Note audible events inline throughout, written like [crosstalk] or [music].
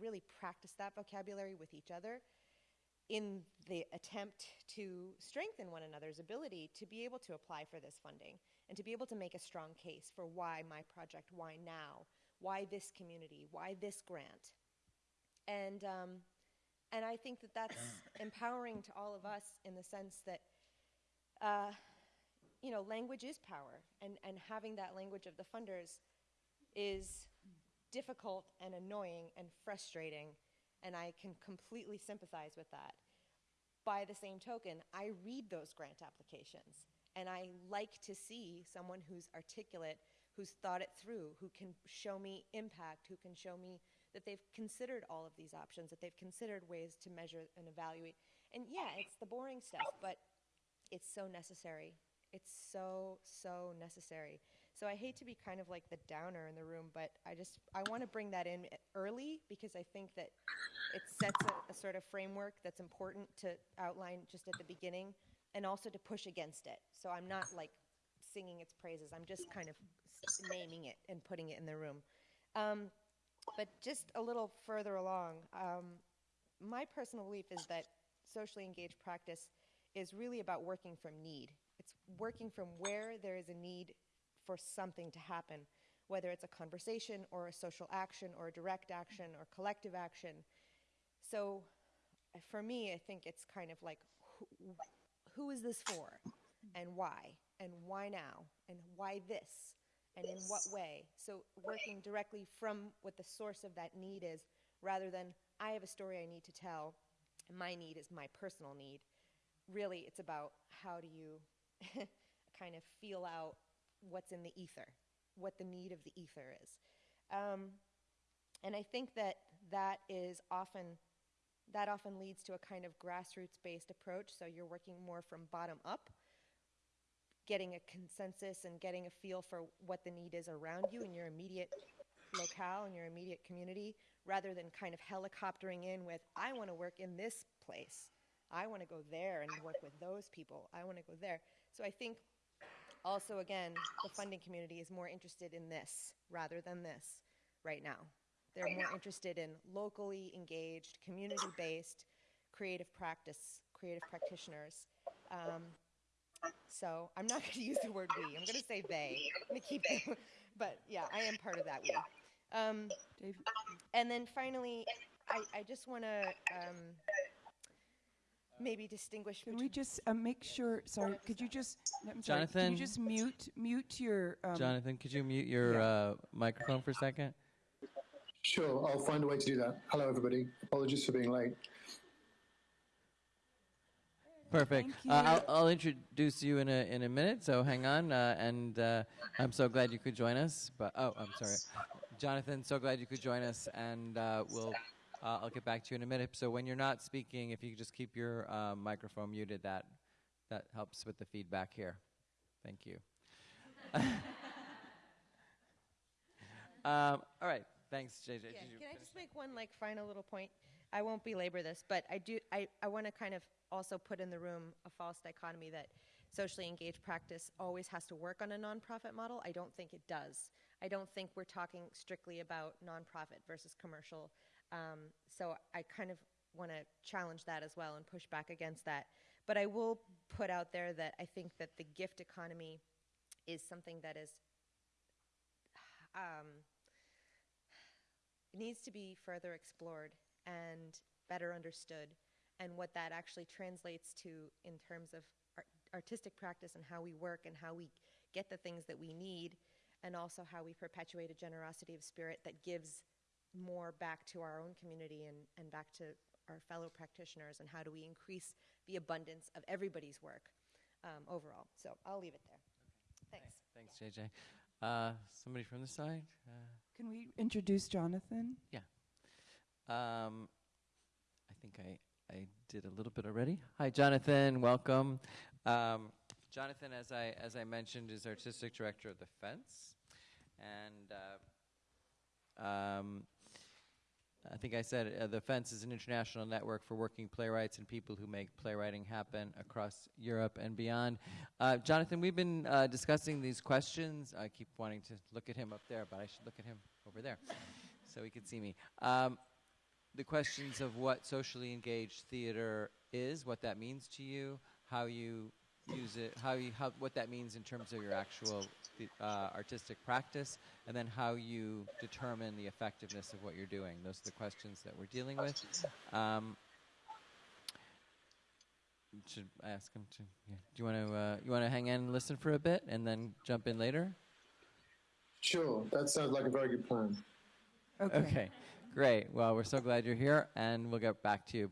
really practice that vocabulary with each other in the attempt to strengthen one another's ability to be able to apply for this funding and to be able to make a strong case for why my project, why now, why this community, why this grant. And, um, and I think that that's [coughs] empowering to all of us in the sense that, uh, you know, language is power, and, and having that language of the funders is difficult and annoying and frustrating, and I can completely sympathize with that. By the same token, I read those grant applications, and I like to see someone who's articulate, who's thought it through, who can show me impact, who can show me that they've considered all of these options, that they've considered ways to measure and evaluate. And yeah, it's the boring stuff, but it's so necessary it's so, so necessary. So I hate to be kind of like the downer in the room, but I just, I want to bring that in early because I think that it sets a, a sort of framework that's important to outline just at the beginning and also to push against it. So I'm not like singing its praises. I'm just kind of naming it and putting it in the room. Um, but just a little further along, um, my personal belief is that socially engaged practice is really about working from need. It's working from where there is a need for something to happen, whether it's a conversation or a social action or a direct action or collective action. So for me, I think it's kind of like who, who is this for and why and why now and why this and in what way. So working directly from what the source of that need is rather than I have a story I need to tell and my need is my personal need. Really, it's about how do you [laughs] kind of feel out what's in the ether, what the need of the ether is. Um, and I think that that is often that often leads to a kind of grassroots-based approach. So you're working more from bottom up, getting a consensus and getting a feel for what the need is around you in your immediate locale in your immediate community, rather than kind of helicoptering in with, I want to work in this place. I want to go there and work with those people. I want to go there. So I think also, again, the funding community is more interested in this rather than this right now. They're more interested in locally engaged, community based, creative practice, creative practitioners. Um, so I'm not [laughs] going to use the word we. I'm going to say they. I'm going to keep it. But yeah, I am part of that we. Um, and then finally, I, I just want to um, maybe distinguish Can we just uh, make sure, sorry, could you just, I'm sorry, Jonathan? Can you just mute, mute your, um, Jonathan, could you mute your uh, microphone for a second? Sure, I'll find a way to do that. Hello, everybody. Apologies for being late. Perfect. Uh, I'll, I'll, introduce you in a in a minute. So hang on, uh, and uh, I'm so glad you could join us. But oh, I'm sorry, Jonathan. So glad you could join us, and uh, we'll uh, I'll get back to you in a minute. So when you're not speaking, if you just keep your uh, microphone muted, that that helps with the feedback here. Thank you. [laughs] um, all right. Thanks, JJ. Yeah, can I just make one like final little point? I won't belabor this, but I do. I, I want to kind of also put in the room a false dichotomy that socially engaged practice always has to work on a nonprofit model. I don't think it does. I don't think we're talking strictly about nonprofit versus commercial. Um, so I kind of want to challenge that as well and push back against that. But I will put out there that I think that the gift economy is something that is um, needs to be further explored and better understood, and what that actually translates to in terms of art artistic practice and how we work and how we get the things that we need, and also how we perpetuate a generosity of spirit that gives more back to our own community and, and back to our fellow practitioners and how do we increase the abundance of everybody's work um, overall. So I'll leave it there. Okay. Thanks. Thanks, yeah. JJ. Uh, somebody from the side? Uh, Can we introduce Jonathan? Yeah. Um, I think I, I did a little bit already. Hi, Jonathan. Welcome. Um, Jonathan, as I, as I mentioned, is artistic director of The Fence. And uh, um, I think I said uh, the Fence is an international network for working playwrights and people who make playwriting happen across Europe and beyond. Uh, Jonathan, we've been uh, discussing these questions. I keep wanting to look at him up there, but I should look at him over there so he can see me. Um, the questions of what socially engaged theater is, what that means to you, how you use it, how you how what that means in terms of your actual uh, artistic practice, and then how you determine the effectiveness of what you're doing. Those are the questions that we're dealing with. Um, should I ask him to? Yeah. Do you want to? Uh, you want to hang in and listen for a bit, and then jump in later? Sure, that sounds like a very good plan. Okay. Okay, great. Well, we're so glad you're here, and we'll get back to you.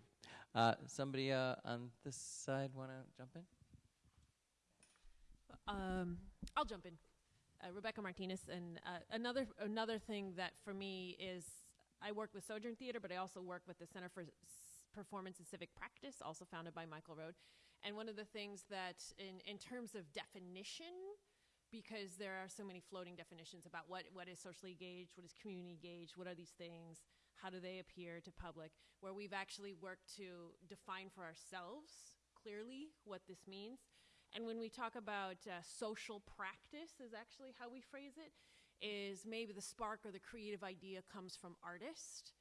Uh, somebody uh, on this side want to jump in? Um, I'll jump in. Uh, Rebecca Martinez, and uh, another another thing that for me is I work with Sojourn Theater, but I also work with the Center for Performance and Civic Practice, also founded by Michael Rohd. And one of the things that, in in terms of definition, because there are so many floating definitions about what what is socially engaged, what is community engaged, what are these things, how do they appear to public, where we've actually worked to define for ourselves clearly what this means. And when we talk about uh, social practice, is actually how we phrase it, is maybe the spark or the creative idea comes from artist,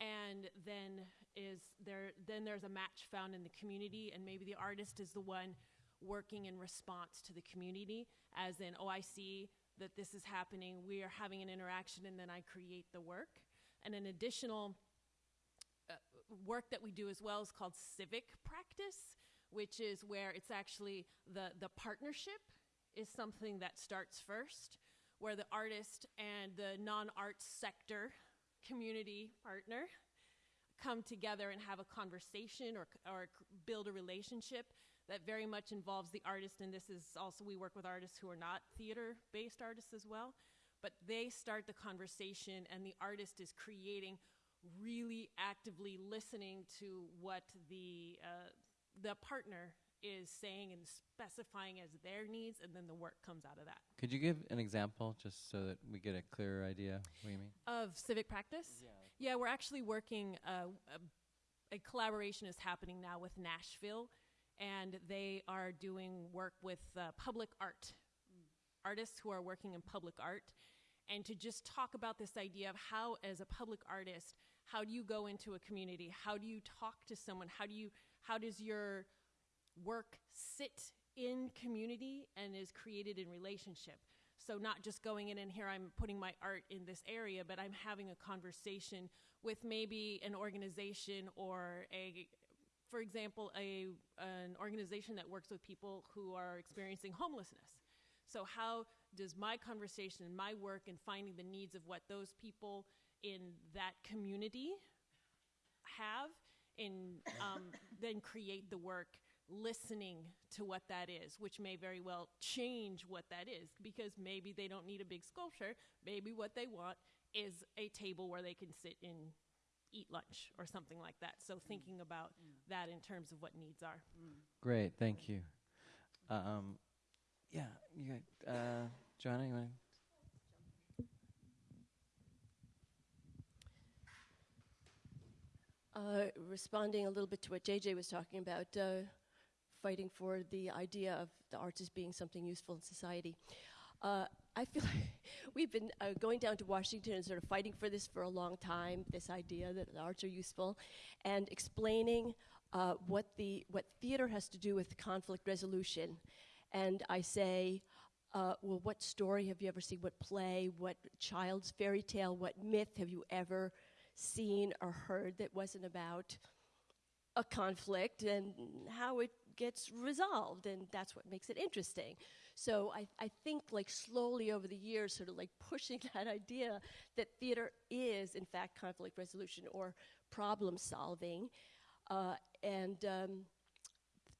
and then is there then there's a match found in the community, and maybe the artist is the one working in response to the community, as in, oh, I see that this is happening, we are having an interaction, and then I create the work. And an additional uh, work that we do as well is called civic practice, which is where it's actually the, the partnership is something that starts first, where the artist and the non arts sector community partner come together and have a conversation or, or build a relationship that very much involves the artist. And this is also, we work with artists who are not theater based artists as well. But they start the conversation, and the artist is creating, really actively listening to what the, uh, the partner is saying and specifying as their needs, and then the work comes out of that. Could you give an example, just so that we get a clearer idea of what you mean? Of civic practice? Yeah, we're actually working, uh, a, a collaboration is happening now with Nashville, and they are doing work with uh, public art, artists who are working in public art, and to just talk about this idea of how, as a public artist, how do you go into a community? How do you talk to someone? How do you, how does your work sit in community and is created in relationship. So not just going in and here I'm putting my art in this area, but I'm having a conversation with maybe an organization or a for example, a an organization that works with people who are experiencing homelessness. So how does my conversation and my work and finding the needs of what those people in that community have and um, then create the work listening to what that is, which may very well change what that is because maybe they don't need a big sculpture. Maybe what they want is a table where they can sit and eat lunch or something like that. So thinking about that in terms of what needs are. Great, thank you. Um, yeah, you got, uh, Joanna, you want Uh, responding a little bit to what JJ was talking about, uh, fighting for the idea of the arts as being something useful in society. Uh, I feel like [laughs] we've been uh, going down to Washington and sort of fighting for this for a long time. This idea that the arts are useful, and explaining uh, what the what theater has to do with conflict resolution. And I say, uh, well, what story have you ever seen? What play? What child's fairy tale? What myth have you ever seen or heard that wasn't about a conflict and how it gets resolved? And that's what makes it interesting. So I, I think, like, slowly over the years, sort of like pushing [laughs] that idea that theater is, in fact, conflict resolution or problem solving. Uh, and um,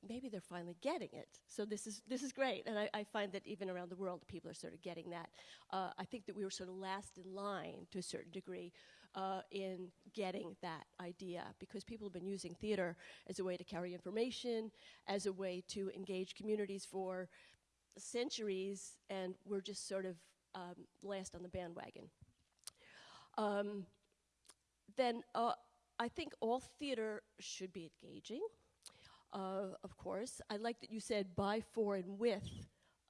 maybe they're finally getting it. So this is this is great, and I, I find that even around the world, people are sort of getting that. Uh, I think that we were sort of last in line to a certain degree uh, in getting that idea because people have been using theater as a way to carry information, as a way to engage communities for centuries, and we're just sort of um, last on the bandwagon. Um, then uh, I think all theater should be engaging uh, of course. I like that you said by, for, and with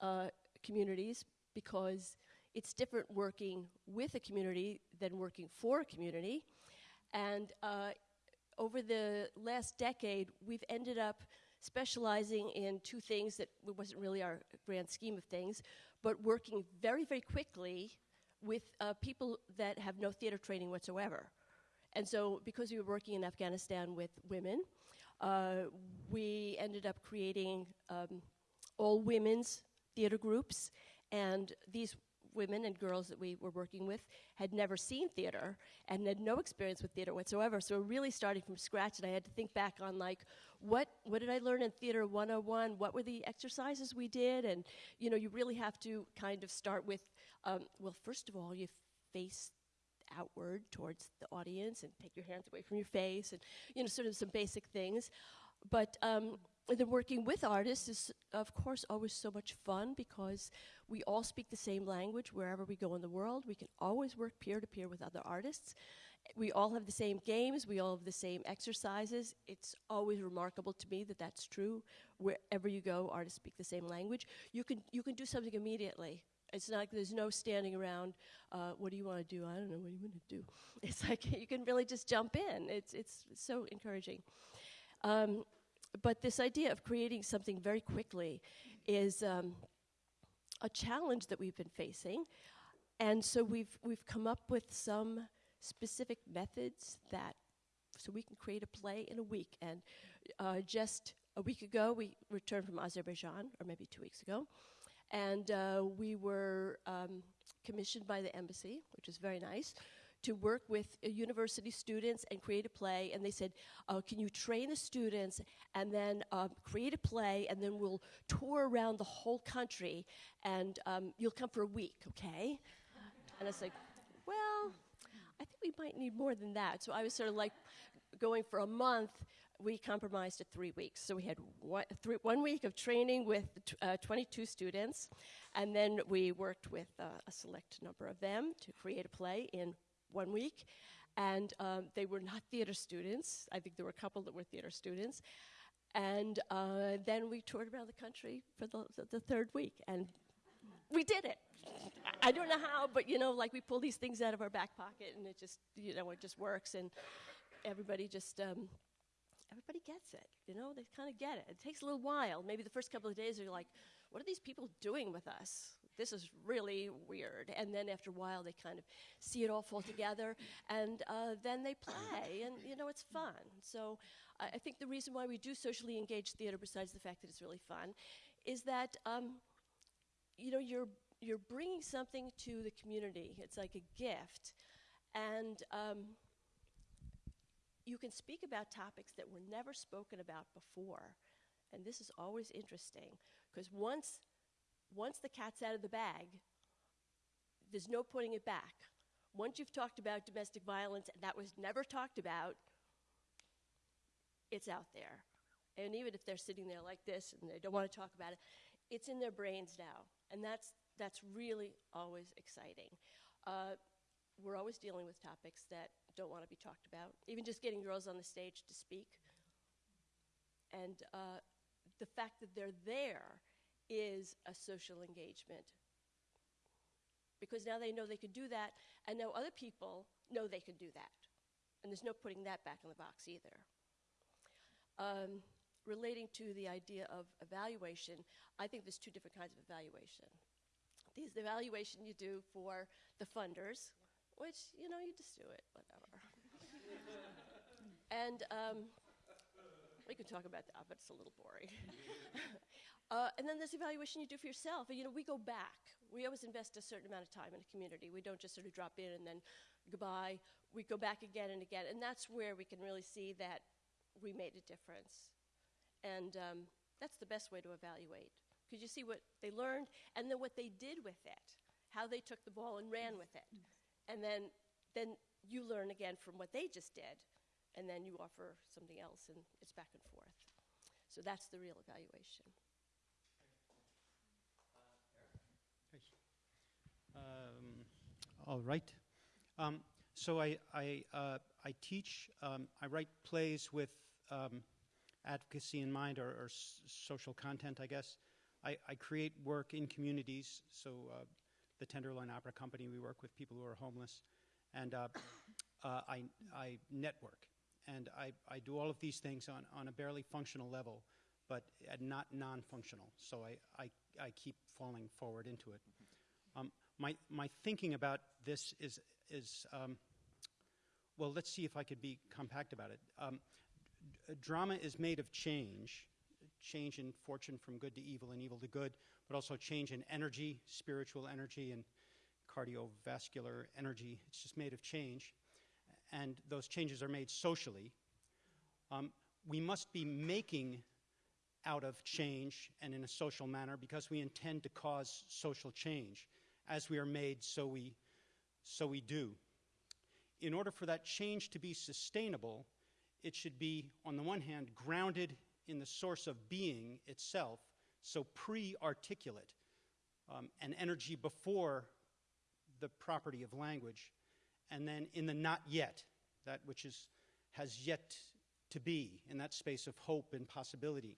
uh, communities because it's different working with a community than working for a community. And uh, over the last decade, we've ended up specializing in two things that wasn't really our grand scheme of things, but working very, very quickly with uh, people that have no theater training whatsoever. And so, because we were working in Afghanistan with women, uh, we ended up creating um, all women's theater groups. And these women and girls that we were working with had never seen theater and had no experience with theater whatsoever. So, we're really starting from scratch. And I had to think back on, like, what, what did I learn in Theater 101? What were the exercises we did? And, you know, you really have to kind of start with, um, well, first of all, you face outward towards the audience and take your hands away from your face and you know sort of some basic things but um, then working with artists is of course always so much fun because we all speak the same language wherever we go in the world we can always work peer to peer with other artists we all have the same games we all have the same exercises it's always remarkable to me that that's true wherever you go artists speak the same language you can you can do something immediately it's not like there's no standing around. Uh, what do you want to do? I don't know. What do you want to do? [laughs] It's like you can really just jump in. It's it's so encouraging. Um, but this idea of creating something very quickly is um, a challenge that we've been facing, and so we've we've come up with some specific methods that so we can create a play in a week. And uh, just a week ago, we returned from Azerbaijan, or maybe two weeks ago. And uh, we were um, commissioned by the embassy, which is very nice, to work with uh, university students and create a play. And they said, uh, "Can you train the students and then um, create a play, and then we'll tour around the whole country, and um, you'll come for a week, okay?" And I was like, "Well, I think we might need more than that." So I was sort of like going for a month we compromised at three weeks. So we had one, three, one week of training with uh, 22 students, and then we worked with uh, a select number of them to create a play in one week. And um, they were not [laughs] theater students. I think there were a couple that were theater students. And uh, then we toured around the country for the, the, the third week, and we did it. I don't know how, but you know, like we pull these things out of our back pocket, and it just, you know, it just works, and everybody just um, everybody gets it. You know, they kind of get it. It takes a little while. Maybe the first couple of days are like, what are these people doing with us? This is really weird. And then after a while, they kind of see it all fall together, and uh, then they play, and you know, it's fun. So I, I think the reason why we do socially engaged theater, besides the fact that it's really fun, is that um, you know you're you're bringing something to the community. It's like a gift, and um, you can speak about topics that were never spoken about before. And this is always interesting because once, once the cat's out of the bag, there's no putting it back. Once you've talked about domestic violence and that was never talked about, it's out there. And even if they're sitting there like this and they don't want to talk about it, it's in their brains now. And that's, that's really always exciting. Uh, we're always dealing with topics that don't want to be talked about, even just getting girls on the stage to speak. And uh, the fact that they're there is a social engagement. Because now they know they can do that, and now other people know they can do that. And there's no putting that back in the box either. Um, relating to the idea of evaluation, I think there's two different kinds of evaluation. There's the evaluation you do for the funders, which, you know, you just do it, whatever. [laughs] and um, we can talk about that, but it's a little boring. [laughs] uh, and then there's evaluation you do for yourself. You know, we go back. We always invest a certain amount of time in a community. We don't just sort of drop in and then goodbye. We go back again and again. And that's where we can really see that we made a difference. And um, that's the best way to evaluate. Because you see what they learned and then what they did with it, how they took the ball and ran with it and then then you learn again from what they just did and then you offer something else and it's back and forth so that's the real evaluation Um, all right. Um, so I I, uh, I teach. Um, I write plays with um, advocacy in mind, or, or social content, I guess. I, I create work in communities. So uh, the Tenderloin Opera Company, we work with people who are homeless, and uh, uh, I, I network. And I, I do all of these things on, on a barely functional level, but uh, not non functional. So I, I, I keep falling forward into it. My, my thinking about this is, is um, well, let's see if I could be compact about it. Um, drama is made of change, change in fortune from good to evil and evil to good, but also change in energy, spiritual energy, and cardiovascular energy. It's just made of change, and those changes are made socially. Um, we must be making out of change and in a social manner because we intend to cause social change. As we are made, so we, so we do. In order for that change to be sustainable, it should be, on the one hand, grounded in the source of being itself, so pre articulate, um, an energy before the property of language, and then in the not yet, that which is, has yet to be, in that space of hope and possibility.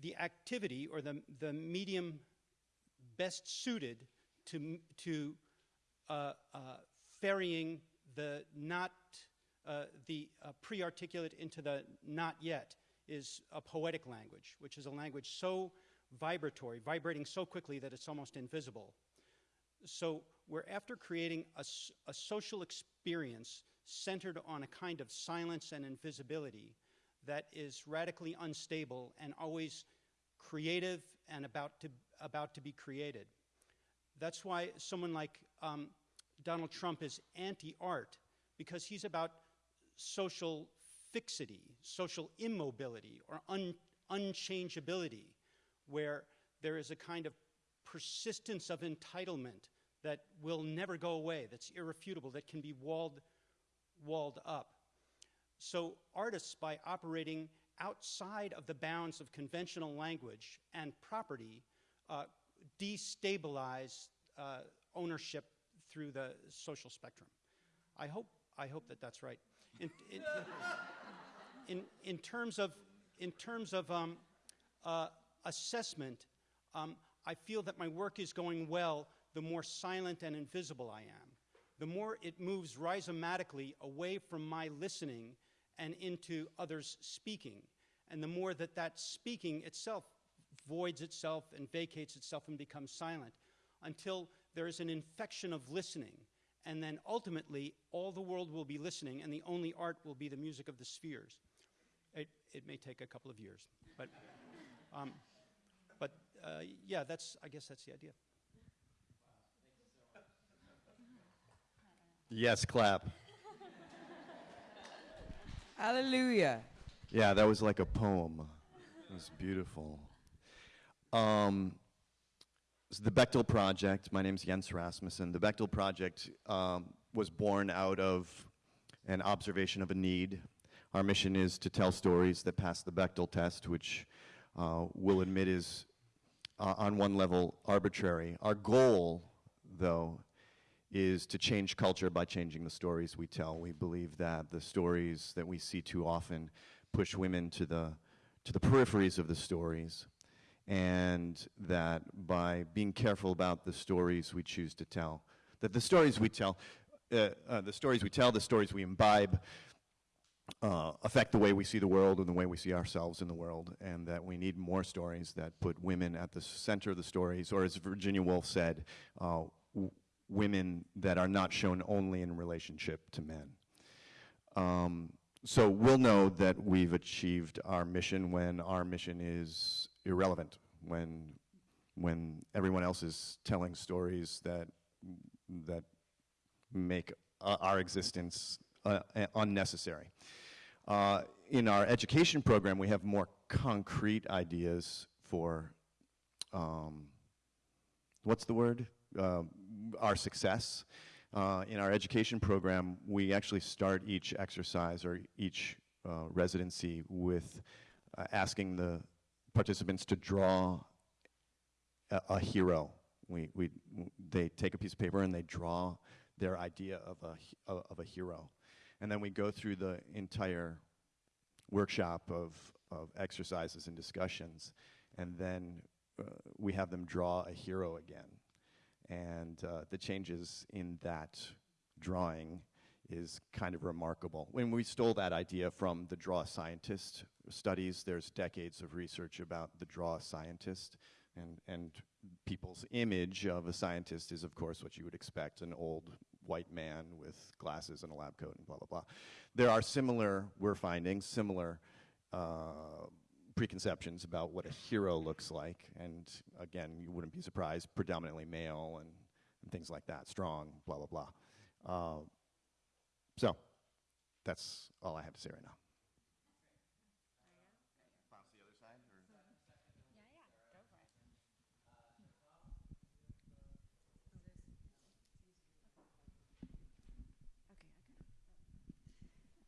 The activity or the, the medium best suited to, to uh, uh, ferrying the not, uh, the uh, pre articulate into the not yet is a poetic language, which is a language so vibratory, vibrating so quickly that it's almost invisible. So we're after creating a, a, social experience centered on a kind of silence and invisibility that is radically unstable and always creative and about to, about to be created. That's why someone like um, Donald Trump is anti art, because he's about social fixity, social immobility, or un- unchangeability, where there is a kind of persistence of entitlement that will never go away, that's irrefutable, that can be walled, walled up. So, artists, by operating outside of the bounds of conventional language and property, uh, destabilize uh, ownership through the social spectrum. I hope, I hope that that's right. In, in, in, in terms of, in terms of um, uh, assessment, um, I feel that my work is going well the more silent and invisible I am. The more it moves rhizomatically away from my listening and into others speaking. And the more that that speaking itself voids itself and vacates itself and becomes silent until there is an infection of listening. And then ultimately, all the world will be listening, and the only art will be the music of the spheres. It, it may take a couple of years. But, [laughs] um, but uh, yeah, that's, I guess that's the idea. Yes, clap. Hallelujah. Yeah, that was like a poem. It was beautiful. Um, so the Bechdel Project, my name is Jens Rasmussen. The Bechdel Project um, was born out of an observation of a need. Our mission is to tell stories that pass the Bechdel test, which uh, we'll admit is, uh, on one level, arbitrary. Our goal, though, is to change culture by changing the stories we tell. We believe that the stories that we see too often push women to the, to the peripheries of the stories, and that by being careful about the stories we choose to tell, that the stories we tell, uh, uh, the stories we tell, the stories we imbibe, uh, affect the way we see the world and the way we see ourselves in the world, and that we need more stories that put women at the center of the stories, or as Virginia Woolf said, uh, women that are not shown only in relationship to men. Um, so we'll know that we've achieved our mission when our mission is irrelevant, when, when everyone else is telling stories that, that make uh, our existence uh, unnecessary. Uh, in our education program, we have more concrete ideas for, um, what's the word? Uh, our success. Uh, in our education program, we actually start each exercise or each uh, residency with uh, asking the participants to draw a, a hero. We, we, they take a piece of paper and they draw their idea of a, of a hero. And then we go through the entire workshop of, of exercises and discussions, and then uh, we have them draw a hero again and uh, the changes in that drawing is kind of remarkable. When we stole that idea from the draw scientist studies, there's decades of research about the draw scientist, and, and people's image of a scientist is, of course, what you would expect an old white man with glasses and a lab coat and blah, blah, blah. There are similar, we're finding, similar uh, preconceptions about what a hero looks like. And again, you wouldn't be surprised, predominantly male and, and things like that, strong, blah, blah, blah. Uh, so that's all I have to say right now.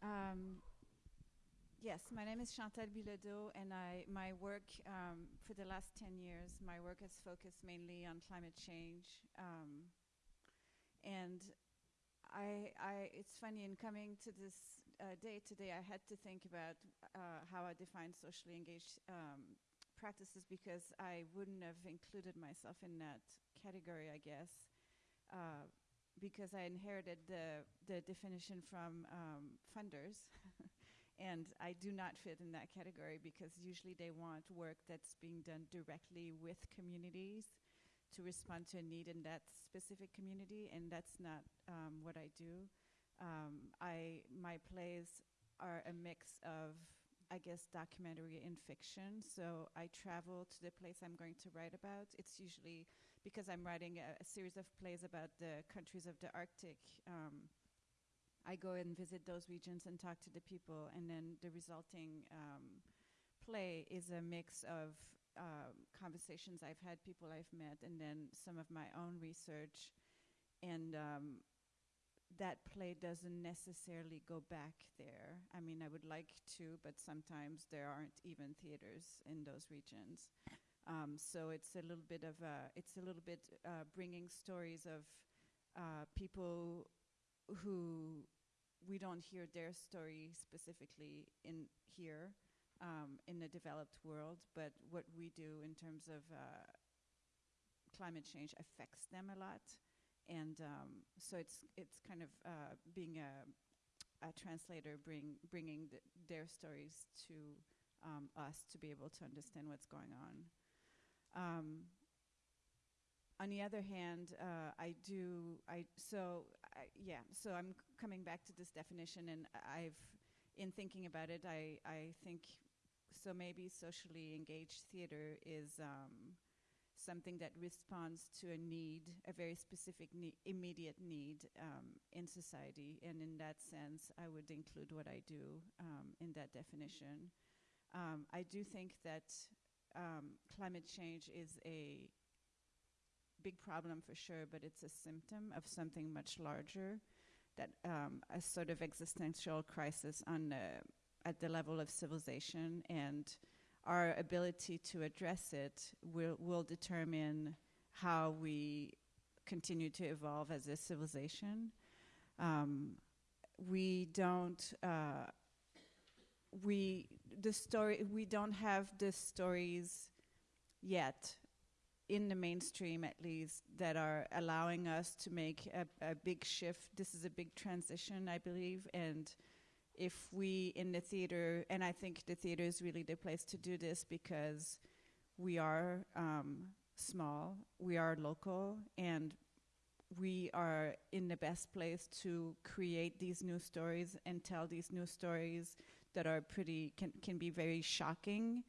Um, yes, my name is Chantal Bilodeau, and I my work um, for the last ten years, my work has focused mainly on climate change. Um, and I, I, it's funny in coming to this uh, day today, I had to think about uh, how I define socially engaged um, practices because I wouldn't have included myself in that category, I guess. Uh, because I inherited the, the definition from um, funders. [laughs] and I do not fit in that category because usually they want work that's being done directly with communities to respond to a need in that specific community, and that's not um, what I do. Um, I my plays are a mix of, I guess, documentary and fiction. So I travel to the place I'm going to write about. It's usually because I'm writing a, a, series of plays about the countries of the Arctic. Um, I go and visit those regions and talk to the people, and then the resulting um, play is a mix of uh, conversations I've had, people I've met, and then some of my own research. And um, that play doesn't necessarily go back there. I mean, I would like to, but sometimes there aren't even theaters in those regions. Um, so it's a little bit of a, it's a little bit uh, bringing stories of uh, people who we don't hear their story specifically in here um, in the developed world, but what we do in terms of uh, climate change affects them a lot, and um, so it's it's kind of uh, being a, a translator, bring bringing th their stories to um, us to be able to understand what's going on. Um, on the other hand, uh, I do, I, so, I, yeah, so I'm coming back to this definition and I've, in thinking about it, I, I think, so maybe socially engaged theater is um, something that responds to a need, a very specific ne immediate need um, in society. And in that sense, I would include what I do um, in that definition. Um, I do think that um, climate change is a big problem for sure, but it's a symptom of something much larger, that um, a sort of existential crisis on the, at the level of civilization, and our ability to address it will, will determine how we continue to evolve as a civilization. Um, we don't uh, we the story we don't have the stories yet in the mainstream at least that are allowing us to make a, a, big shift this is a big transition i believe and if we in the theater and i think the theater is really the place to do this because we are um, small we are local and we are in the best place to create these new stories and tell these new stories that are pretty can can be very shocking,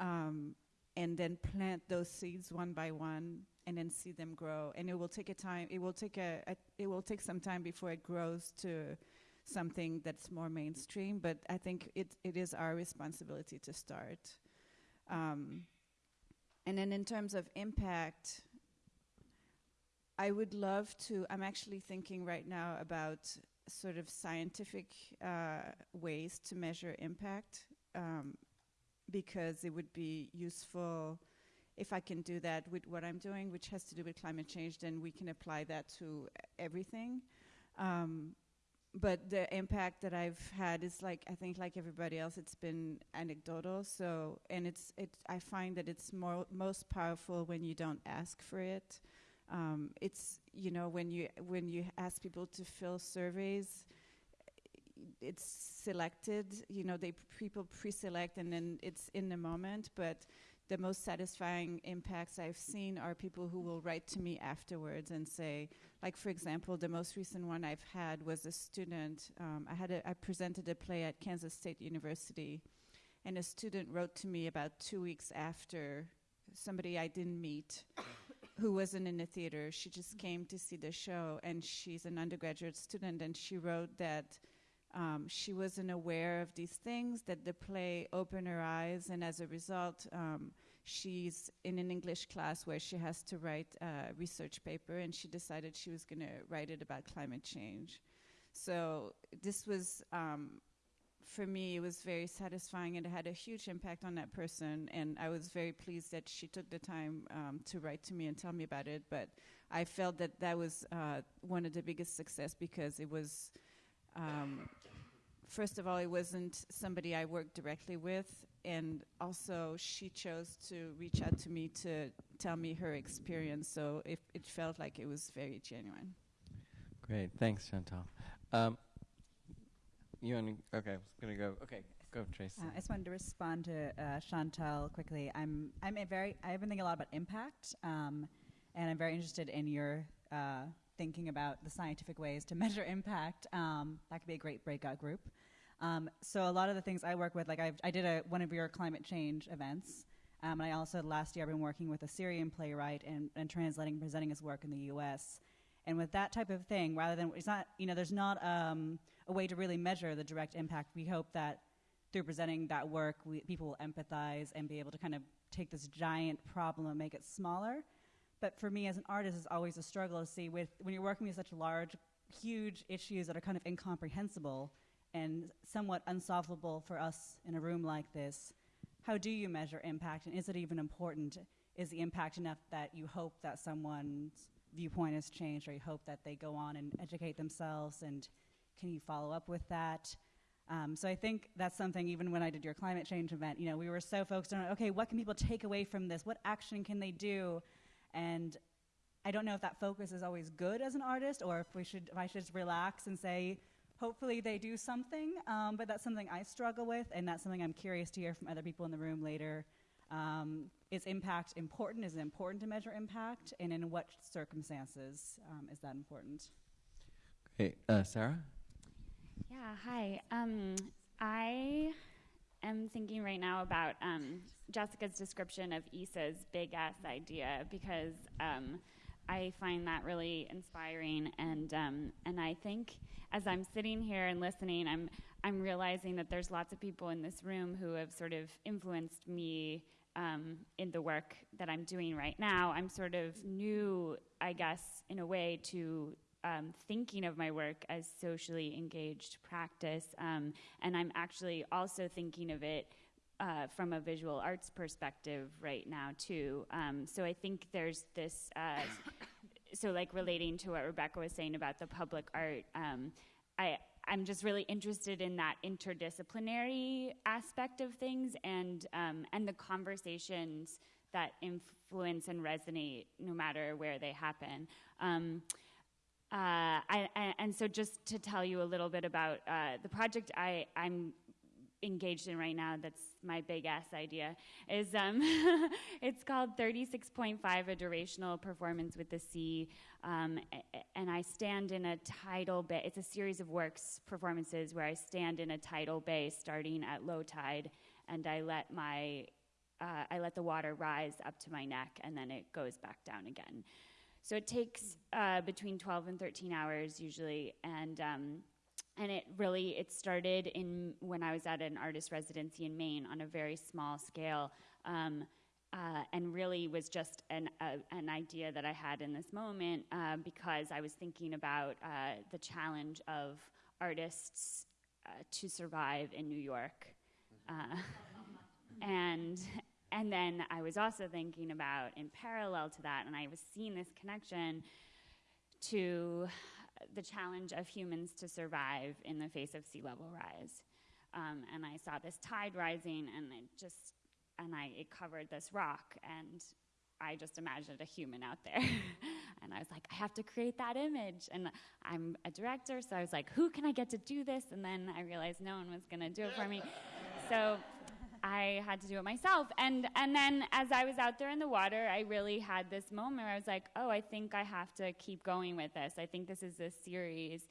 um, and then plant those seeds one by one, and then see them grow. And it will take a time. It will take a, a it will take some time before it grows to something that's more mainstream. But I think it it is our responsibility to start. Um, and then in terms of impact, I would love to. I'm actually thinking right now about sort of scientific uh, ways to measure impact um, because it would be useful if I can do that with what I'm doing, which has to do with climate change, then we can apply that to everything. Um, but the impact that I've had is like I think like everybody else, it's been anecdotal. So and it's it I find that it's more most powerful when you don't ask for it. Um, it's you know when you when you ask people to fill surveys, it's selected. You know, they people pre-select and then it's in the moment. But the most satisfying impacts I've seen are people who will write to me afterwards and say, like for example, the most recent one I've had was a student. Um, I had a, I presented a play at Kansas State University, and a student wrote to me about two weeks after somebody I didn't meet. who wasn't in the theater. She just came to see the show, and she's an undergraduate student. And she wrote that um, she wasn't aware of these things, that the play opened her eyes, and as a result, um, she's in an English class where she has to write a research paper, and she decided she was going to write it about climate change. So this was um, for me, it was very satisfying and it had a huge impact on that person. And I was very pleased that she took the time um, to write to me and tell me about it. But I felt that that was uh, one of the biggest success because it was, um, first of all, it wasn't somebody I worked directly with. And also, she chose to reach out to me to tell me her experience. So it, it felt like it was very genuine. Great. Thanks, Chantal. Um, you want to? Okay, I was gonna go. Okay, go, Tracy. Uh, I just wanted to respond to uh, Chantal quickly. I'm I'm a very I've been thinking a lot about impact, um, and I'm very interested in your uh, thinking about the scientific ways to [laughs] measure impact. Um, that could be a great breakout group. Um, so a lot of the things I work with, like I've, I did a, one of your climate change events, um, and I also last year I've been working with a Syrian playwright and, and translating and presenting his work in the U.S. And with that type of thing, rather than it's not you know there's not um, a way to really measure the direct impact. We hope that through presenting that work, we, people will empathize and be able to kind of take this giant problem and make it smaller. But for me as an artist, it's always a struggle to see with when you're working with such large, huge issues that are kind of incomprehensible and somewhat unsolvable for us in a room like this. How do you measure impact, and is it even important? Is the impact enough that you hope that someone's viewpoint has changed, or you hope that they go on and educate themselves and can you follow up with that? Um, so I think that's something, even when I did your climate change event, you know, we were so focused on, okay, what can people take away from this? What action can they do? And I don't know if that focus is always good as an artist, or if we should, if I should just relax and say, hopefully they do something. Um, but that's something I struggle with, and that's something I'm curious to hear from other people in the room later. Um, is impact important? Is it important to measure impact? And in what circumstances um, is that important? Great. Uh, Sarah? Yeah, hi. Um, I am thinking right now about um, Jessica's description of Issa's big ass idea because um, I find that really inspiring, and um, and I think as I'm sitting here and listening, I'm I'm realizing that there's lots of people in this room who have sort of influenced me um, in the work that I'm doing right now. I'm sort of new, I guess, in a way, to um, thinking of my work as socially engaged practice, um, and I'm actually also thinking of it uh, from a visual arts perspective right now too. Um, so I think there's this. Uh, [coughs] so like relating to what Rebecca was saying about the public art, um, I. I'm just really interested in that interdisciplinary aspect of things and um, and the conversations that influence and resonate no matter where they happen. Um, uh, I, and so, just to tell you a little bit about uh, the project I, I'm engaged in right now, that's my big ass idea, is um, [laughs] it's called 36.5, a durational performance with the sea. Um, and I stand in a tidal bay. It's a series of works performances where I stand in a tidal bay starting at low tide, and I let my uh, I let the water rise up to my neck, and then it goes back down again. So it takes uh, between 12 and 13 hours usually, and um, and it really it started in when I was at an artist residency in Maine on a very small scale, um, uh, and really was just an an idea that I had in this moment uh, because I was thinking about uh, the challenge of artists uh, to survive in New York, uh, [laughs] and and then I was also thinking about, in parallel to that, and I was seeing this connection to the challenge of humans to survive in the face of sea level rise. Um, and I saw this tide rising, and it just, and I, it covered this rock, and I just imagined a human out there. [laughs] and I was like, I have to create that image. And I'm a director, so I was like, who can I get to do this? And then I realized no one was going to do it for me. [laughs] So I had to do it myself. And, and then as I was out there in the water, I really had this moment where I was like, oh, I think I have to keep going with this. I think this is a series.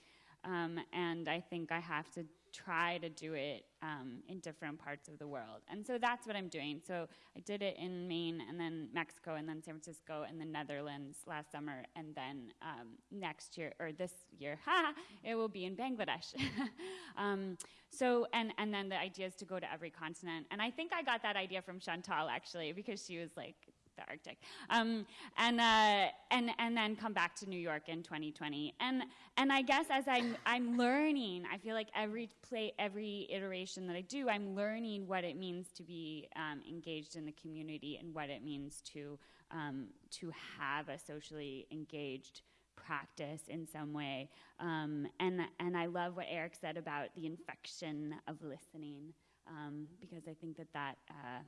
Um, and I think I have to try to do it um, in different parts of the world. And so that's what I'm doing. So I did it in Maine and then Mexico and then San Francisco and the Netherlands last summer. And then um, next year, or this year, [laughs] ha, it will be in Bangladesh. [laughs] um, so, and, and then the idea is to go to every continent. And I think I got that idea from Chantal actually, because she was like, the Arctic, um, and uh, and and then come back to New York in 2020. And and I guess as I'm I'm learning, I feel like every play, every iteration that I do, I'm learning what it means to be um, engaged in the community and what it means to um, to have a socially engaged practice in some way. Um, and and I love what Eric said about the infection of listening, um, because I think that that. Uh,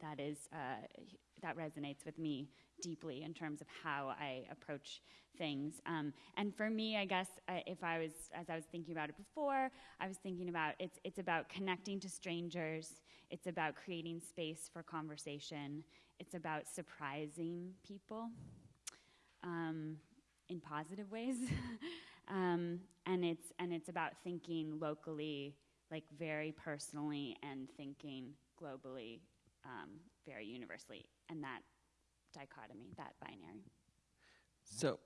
that is uh, that resonates with me deeply in terms of how I approach things. Um, and for me, I guess uh, if I was, as I was thinking about it before, I was thinking about it's it's about connecting to strangers. It's about creating space for conversation. It's about surprising people um, in positive ways. [laughs] um, and it's and it's about thinking locally, like very personally, and thinking globally um, very universally, and that dichotomy, that binary. So,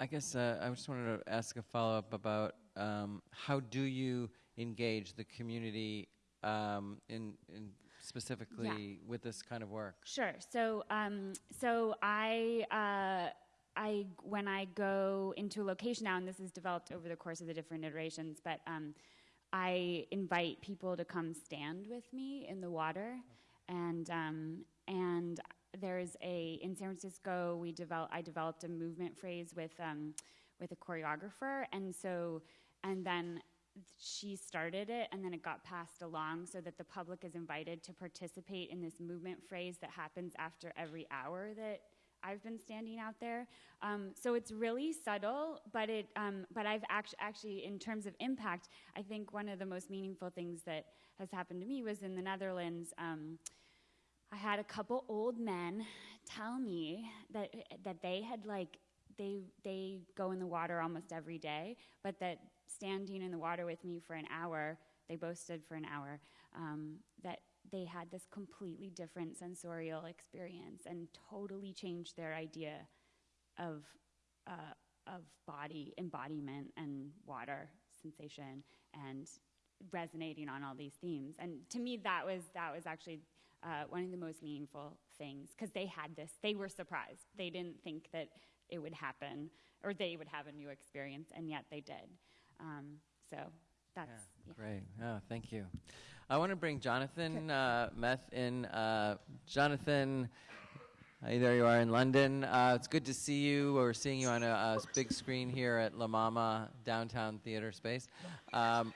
I guess uh, I just wanted to ask a follow up about um, how do you engage the community um, in, in specifically Yeah. with this kind of work? Sure. So, um, so I, uh, I, when I go into a location now, and this is developed over the course of the different iterations, but um, I invite people to come stand with me in the water, and um, and there's a in San Francisco we develop I developed a movement phrase with um, with a choreographer, and so and then she started it and then it got passed along so that the public is invited to participate in this movement phrase that happens after every hour that I've been standing out there. Um, so it's really subtle, but it um, but I've actually actually in terms of impact, I think one of the most meaningful things that has happened to me was in the Netherlands. Um, I had a couple old men tell me that that they had like they they go in the water almost every day, but that standing in the water with me for an hour, they both stood for an hour, um, that they had this completely different sensorial experience and totally changed their idea of uh, of body embodiment and water sensation and resonating on all these themes. And to me, that was that was actually uh, one of the most meaningful things because they had this. They were surprised. They didn't think that it would happen or they would have a new experience, and yet they did. Um, so that's yeah. Great. Oh, thank you. I want to bring Jonathan uh, Meth in. Uh, Jonathan, hey, there you are in London. Uh, it's good to see you. We're seeing you on a, a big screen here at La Mama Downtown Theater Space. Um,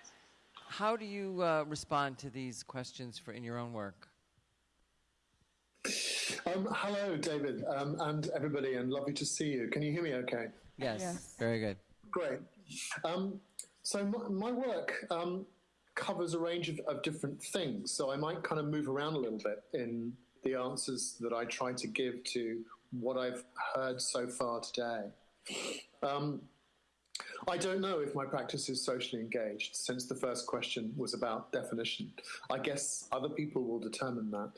how do you uh, respond to these questions for in your own work? Um, hello, David, um, and everybody, and lovely to see you. Can you hear me okay? Yes. Yes. Very good. Great. Um, so my, my work um, covers a range of, of different things. So I might kind of move around a little bit in the answers that I try to give to what I've heard so far today. Um, I don't know if my practice is socially engaged, since the first question was about definition. I guess other people will determine that.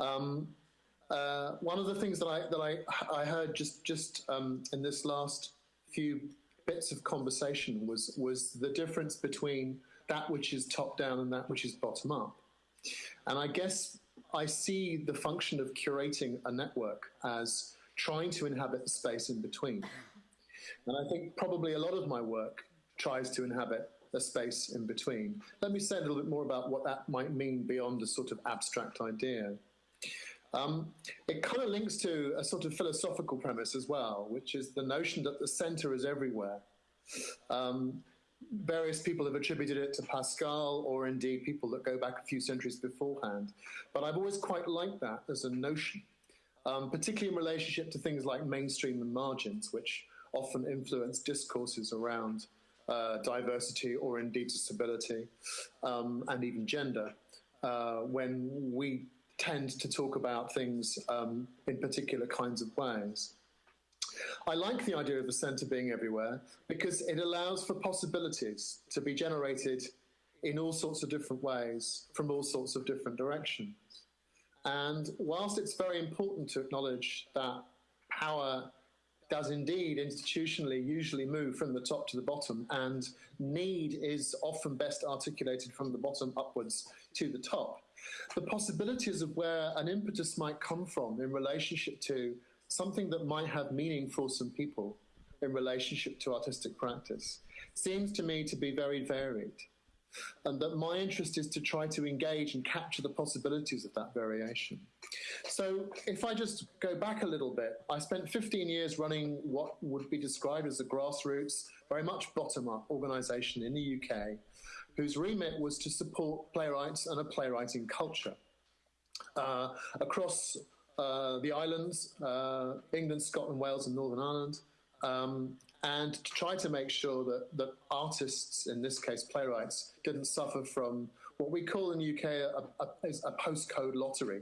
Um, uh, one of the things that I that I, I heard just just um, in this last few bits of conversation was was the difference between that which is top down and that which is bottom up. And I guess I see the function of curating a network as trying to inhabit the space in between. And I think probably a lot of my work tries to inhabit a space in between. Let me say a little bit more about what that might mean beyond a sort of abstract idea. Um, it kind of links to a sort of philosophical premise as well, which is the notion that the center is everywhere. Um, various people have attributed it to Pascal or indeed people that go back a few centuries beforehand. But I've always quite liked that as a notion. um, particularly in relationship to things like mainstream and margins, which often influence discourses around uh, diversity or indeed disability um, and even gender, uh, when we tend to talk about things um, in particular kinds of ways. I like the idea of the centre being everywhere because it allows for possibilities to be generated in all sorts of different ways from all sorts of different directions. And whilst it's very important to acknowledge that power does indeed institutionally usually move from the top to the bottom, and need is often best articulated from the bottom upwards to the top. The possibilities of where an impetus might come from in relationship to something that might have meaning for some people in relationship to artistic practice seems to me to be very varied. And that my interest is to try to engage and capture the possibilities of that variation. So, if I just go back a little bit, I spent 15 years running what would be described as a grassroots, very much bottom up organization in the UK, whose remit was to support playwrights and a playwriting culture. Uh, across uh, the islands, uh, England, Scotland, Wales, and Northern Ireland, um, and to try to make sure that, that artists, in this case playwrights, didn't suffer from what we call in the UK a, a, a postcode lottery,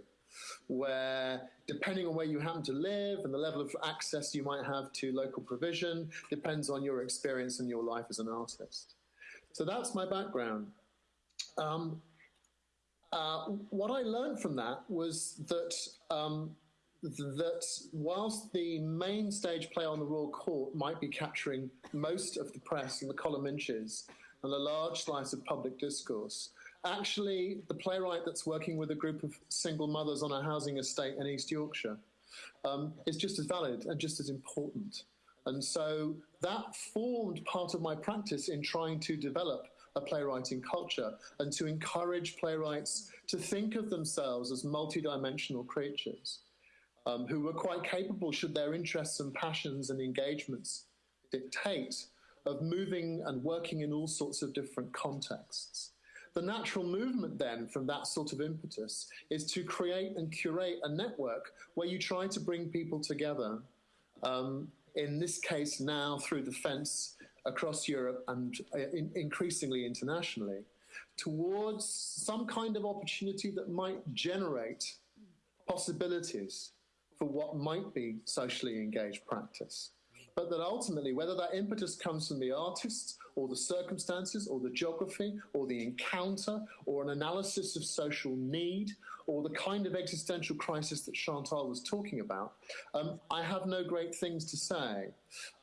where depending on where you happen to live and the level of access you might have to local provision depends on your experience and your life as an artist. So that's my background. Um, uh, what I learned from that was that um, that whilst the main stage play on the Royal Court might be capturing most of the press and the column inches and a large slice of public discourse, actually the playwright that's working with a group of single mothers on a housing estate in East Yorkshire um, is just as valid and just as important. And so that formed part of my practice in trying to develop a playwriting culture and to encourage playwrights to think of themselves as multidimensional creatures um, who were quite capable, should their interests and passions and engagements dictate, of moving and working in all sorts of different contexts. The natural movement then from that sort of impetus is to create and curate a network where you try to bring people together. Um, in this case, now through the fence across Europe and uh, in, increasingly internationally, towards some kind of opportunity that might generate possibilities for what might be socially engaged practice. But that ultimately, whether that impetus comes from the artists or the circumstances or the geography or the encounter or an analysis of social need or the kind of existential crisis that Chantal was talking about, um, I have no great things to say.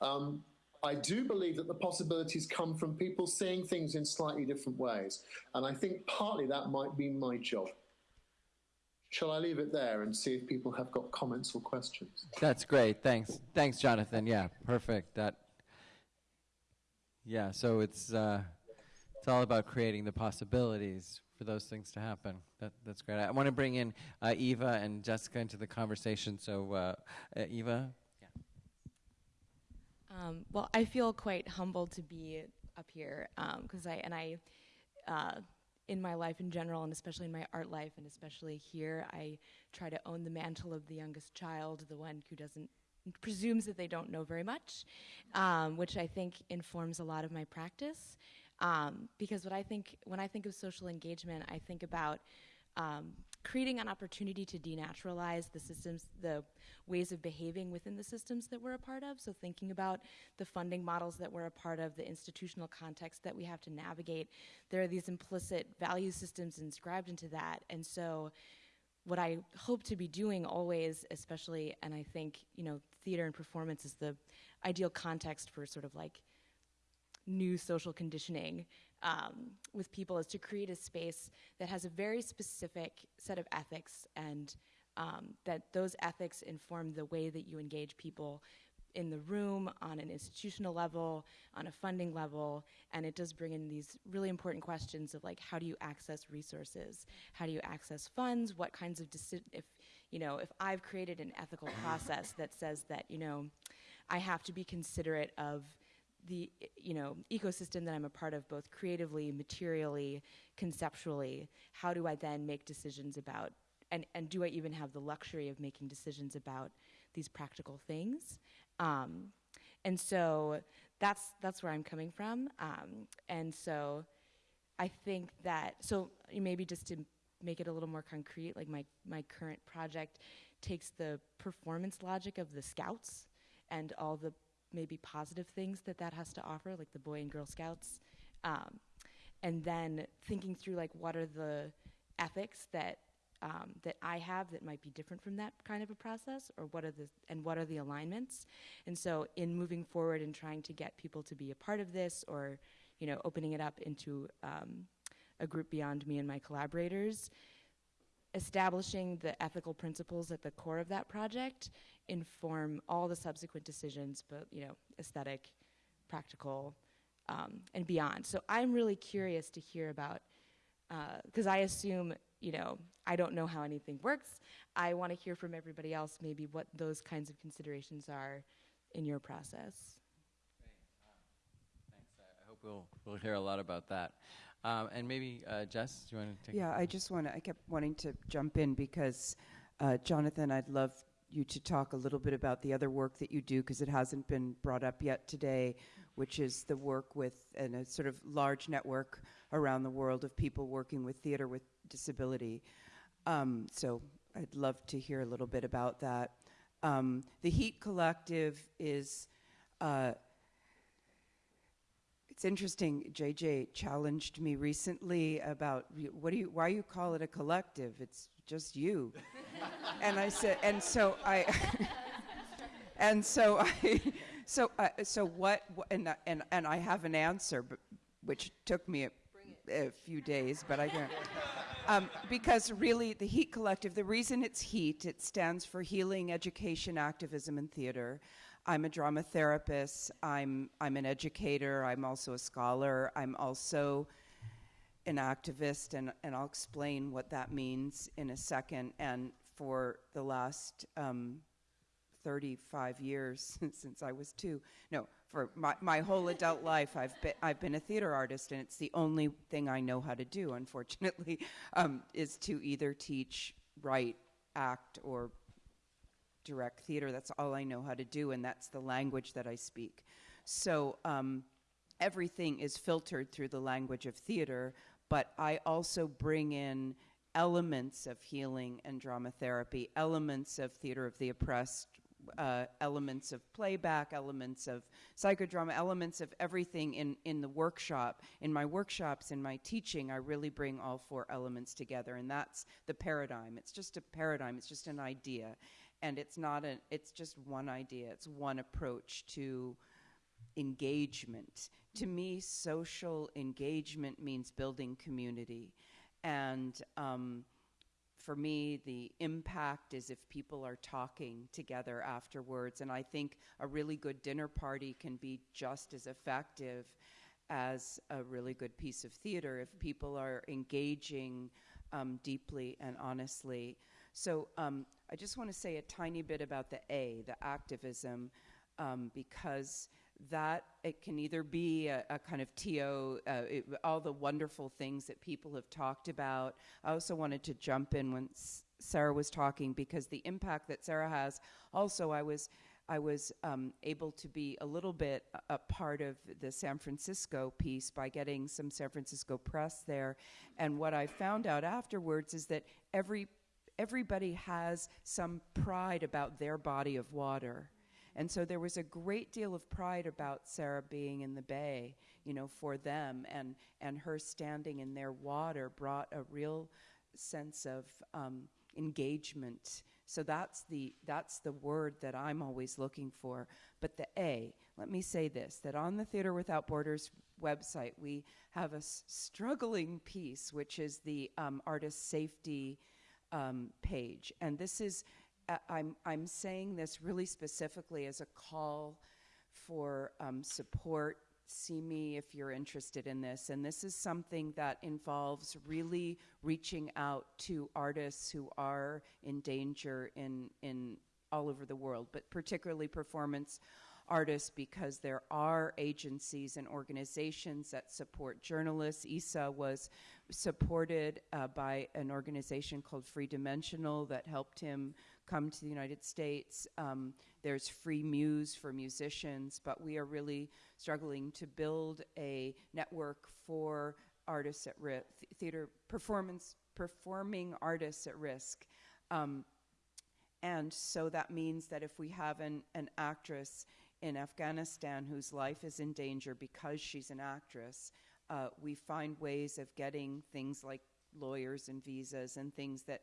Um, I do believe that the possibilities come from people seeing things in slightly different ways. And I think partly that might be my job. Shall I leave it there and see if people have got comments or questions? That's great. Thanks. Thanks, Jonathan. Yeah, perfect. That. Yeah. So it's uh, it's all about creating the possibilities for those things to happen. That, that's great. I want to bring in uh, Eva and Jessica into the conversation. So, uh, uh Eva. Um, well, I feel quite humbled to be up here because um, I and I, uh, in my life in general, and especially in my art life, and especially here, I try to own the mantle of the youngest child, the one who doesn't presumes that they don't know very much, um, which I think informs a lot of my practice. Um, because what I think when I think of social engagement, I think about um, creating an opportunity to denaturalize the systems, the ways of behaving within the systems that we're a part of. So, thinking about the funding models that we're a part of, the institutional context that we have to navigate, there are these implicit value systems inscribed into that. And so, what I hope to be doing always, especially, and I think, you know, theater and performance is the ideal context for sort of like new social conditioning um, with people is to create a space that has a very specific set of ethics and um, that those ethics inform the way that you engage people in the room, on an institutional level, on a funding level, and it does bring in these really important questions of like how do you access resources, how do you access funds, what kinds of if you know if I've created an ethical process that says that you know I have to be considerate of the you know ecosystem that I'm a part of, both creatively, materially, conceptually. How do I then make decisions about and and do I even have the luxury of making decisions about these practical things? Um, and so that's that's where I'm coming from. Um, and so I think that so maybe just to make it a little more concrete, like my my current project takes the performance logic of the scouts and all the maybe positive things that that has to offer, like the Boy and Girl Scouts, um, and then thinking through like what are the ethics that um, that I have that might be different from that kind of a process, or what are the and what are the alignments? And so, in moving forward and trying to get people to be a part of this, or you know, opening it up into um, a group beyond me and my collaborators, establishing the ethical principles at the core of that project inform all the subsequent decisions, but you know, aesthetic, practical, um, and beyond. So I'm really curious to hear about because uh, I assume you know I don't know how anything works. I want to hear from everybody else maybe what those kinds of considerations are in your process. Thanks. I hope we'll we'll hear a lot about that. Um, and maybe uh, Jess, do you want to take? Yeah, I just want to. I kept wanting to jump in because, uh, Jonathan, I'd love you to talk a little bit about the other work that you do because it hasn't been brought up yet today, which is the work with and a sort of large network around the world of people working with theater with disability. Um, so I'd love to hear a little bit about that. Um, the Heat Collective is. Uh, it's interesting. JJ challenged me recently about what do you why you call it a collective? It's just you. and I said, and so I, [laughs] and so I, [laughs] so uh, so what? And and and I have an answer, but, which took me a, a few days, but I can't. Um, because really, the HEAT Collective, the reason it's HEAT, it stands for Healing, Education, Activism, and Theater. I'm a drama therapist. I'm I'm an educator. I'm also a scholar. I'm also an activist, and, and I'll explain what that means in a second. And for the last um, 35 years [laughs] since I was two, no, for my, my whole adult life, I've been, I've been a theater artist, and it's the only thing I know how to do, unfortunately, [laughs] um, is to either teach, write, act, or direct theater. That's all I know how to do, and that's the language that I speak. So um, everything is filtered through the language of theater, but I also bring in elements of healing and drama therapy, elements of theater of the oppressed, uh, elements of playback, elements of psychodrama, elements of everything in, in the workshop. In my workshops, in my teaching, I really bring all four elements together, and that's the paradigm. It's just a paradigm, it's just an idea and it's not an it's just one idea it's one approach to engagement. To me social engagement means building community. And um, for me the impact is if people are talking together afterwards. And i think a really good dinner party can be just as effective as a really good piece of theater if people are engaging um, deeply and honestly. So um, I just want to say a tiny bit about the A, the activism, um, because that it can either be a, a kind of TO, uh, it, all the wonderful things that people have talked about. I also wanted to jump in when S- Sarah was talking because the impact that Sarah has. Also, I was. I was um, able to be a little bit a, a, part of the San Francisco piece by getting some San Francisco press there. And what I found out afterwards is that every everybody has some pride about their body of water. And so there was a great deal of pride about Sarah being in the bay, you know, for them, and, and her standing in their water brought a real sense of um, engagement. So that's the, that's the word that I'm always looking for. But the A, let me say this that on the Theater Without Borders website, we have a struggling piece, which is the um, artist safety um, page. And this is, I'm, I'm saying this really specifically as a call for um, support. See me if you're interested in this. And this is something that involves really reaching out to artists who are in danger in, in all over the world, but particularly performance artists because there are agencies and organizations that support journalists. ISA was supported uh, by an organization called Free Dimensional that helped him come to the United States. Um, there's Freemuse for musicians, but we are really struggling to build a network for artists at risk, theater performance, performing artists at risk. Um, and so that means that if we have an, an actress in Afghanistan whose life is in danger because she's an actress, uh, we find ways of getting things like lawyers and visas and things that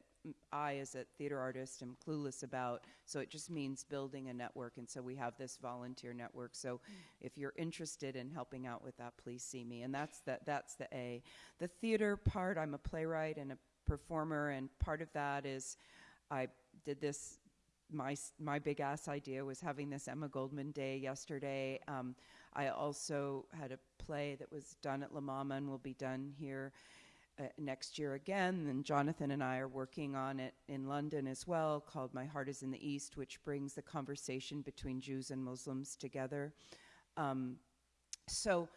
I, as a theater artist, am clueless about. So it just means building a network. And so we have this volunteer network. So if you're interested in helping out with that, please see me. And that's the, that's the A. The theater part, I'm a playwright and a performer. And part of that is I did this. My, my big ass idea was having this Emma Goldman Day yesterday. Um, I also had a play that was done at La Mama and will be done here uh, next year again. And Jonathan and I are working on it in London as well, called My Heart is in the East, which brings the conversation between Jews and Muslims together. Um, so,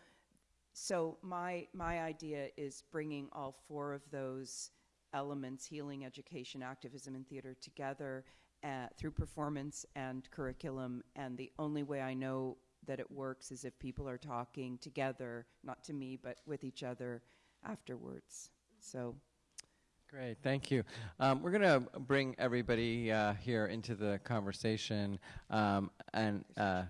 so my my idea is bringing all four of those elements: healing, education, activism, and theater together uh, through performance and curriculum. And the only way I know that it works is if people are talking together, not to me, but with each other afterwards. So. Great, thank you. Um, we're going to bring everybody uh, here into the conversation, um, and uh,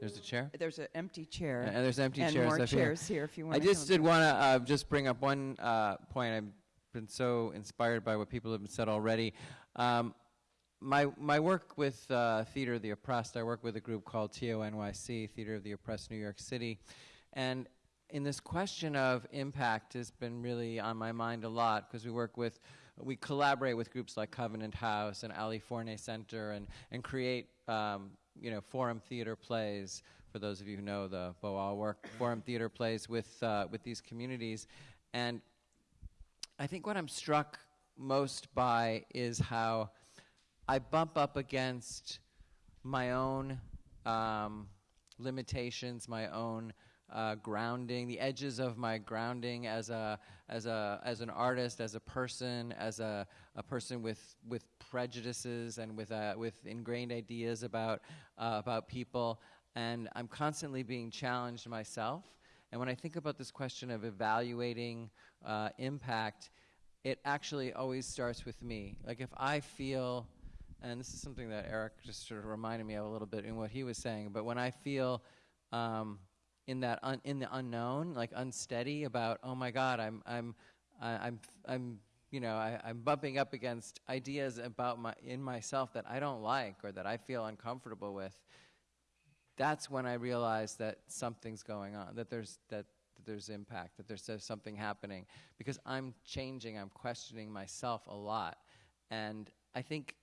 there's a chair. There's an empty chair. And, and there's empty and chairs. more chairs here. if you want. I just did want to uh, just bring up one uh, point. I've been so inspired by what people have said already. Um, my my work with uh, Theater of the Oppressed, I work with a group called TONYC, Theater of the Oppressed, New York City, and in this question of impact has been really on my mind a lot because we work with, we collaborate with groups like Covenant House and Ali Forney Center and, and create, um, you know, forum theater plays. For those of you who know the Boal work, forum theater plays with, uh, with these communities. And I think what I'm struck most by is how I bump up against my own um, limitations, my own uh, grounding, the edges of my grounding as a as a as an artist, as a person, as a, a person with with prejudices and with uh, with ingrained ideas about uh, about people, and I'm constantly being challenged myself. And when I think about this question of evaluating uh, impact, it actually always starts with me. Like if I feel and this is something that Eric just sort of reminded me of a little bit in what he was saying. But when I feel um, in that in the unknown, like unsteady about, oh my God, I'm I'm I'm I'm you know I, I'm bumping up against ideas about my in myself that I don't like or that I feel uncomfortable with. That's when I realize that something's going on, that there's that, that there's impact, that there's, there's something happening because I'm changing, I'm questioning myself a lot, and I think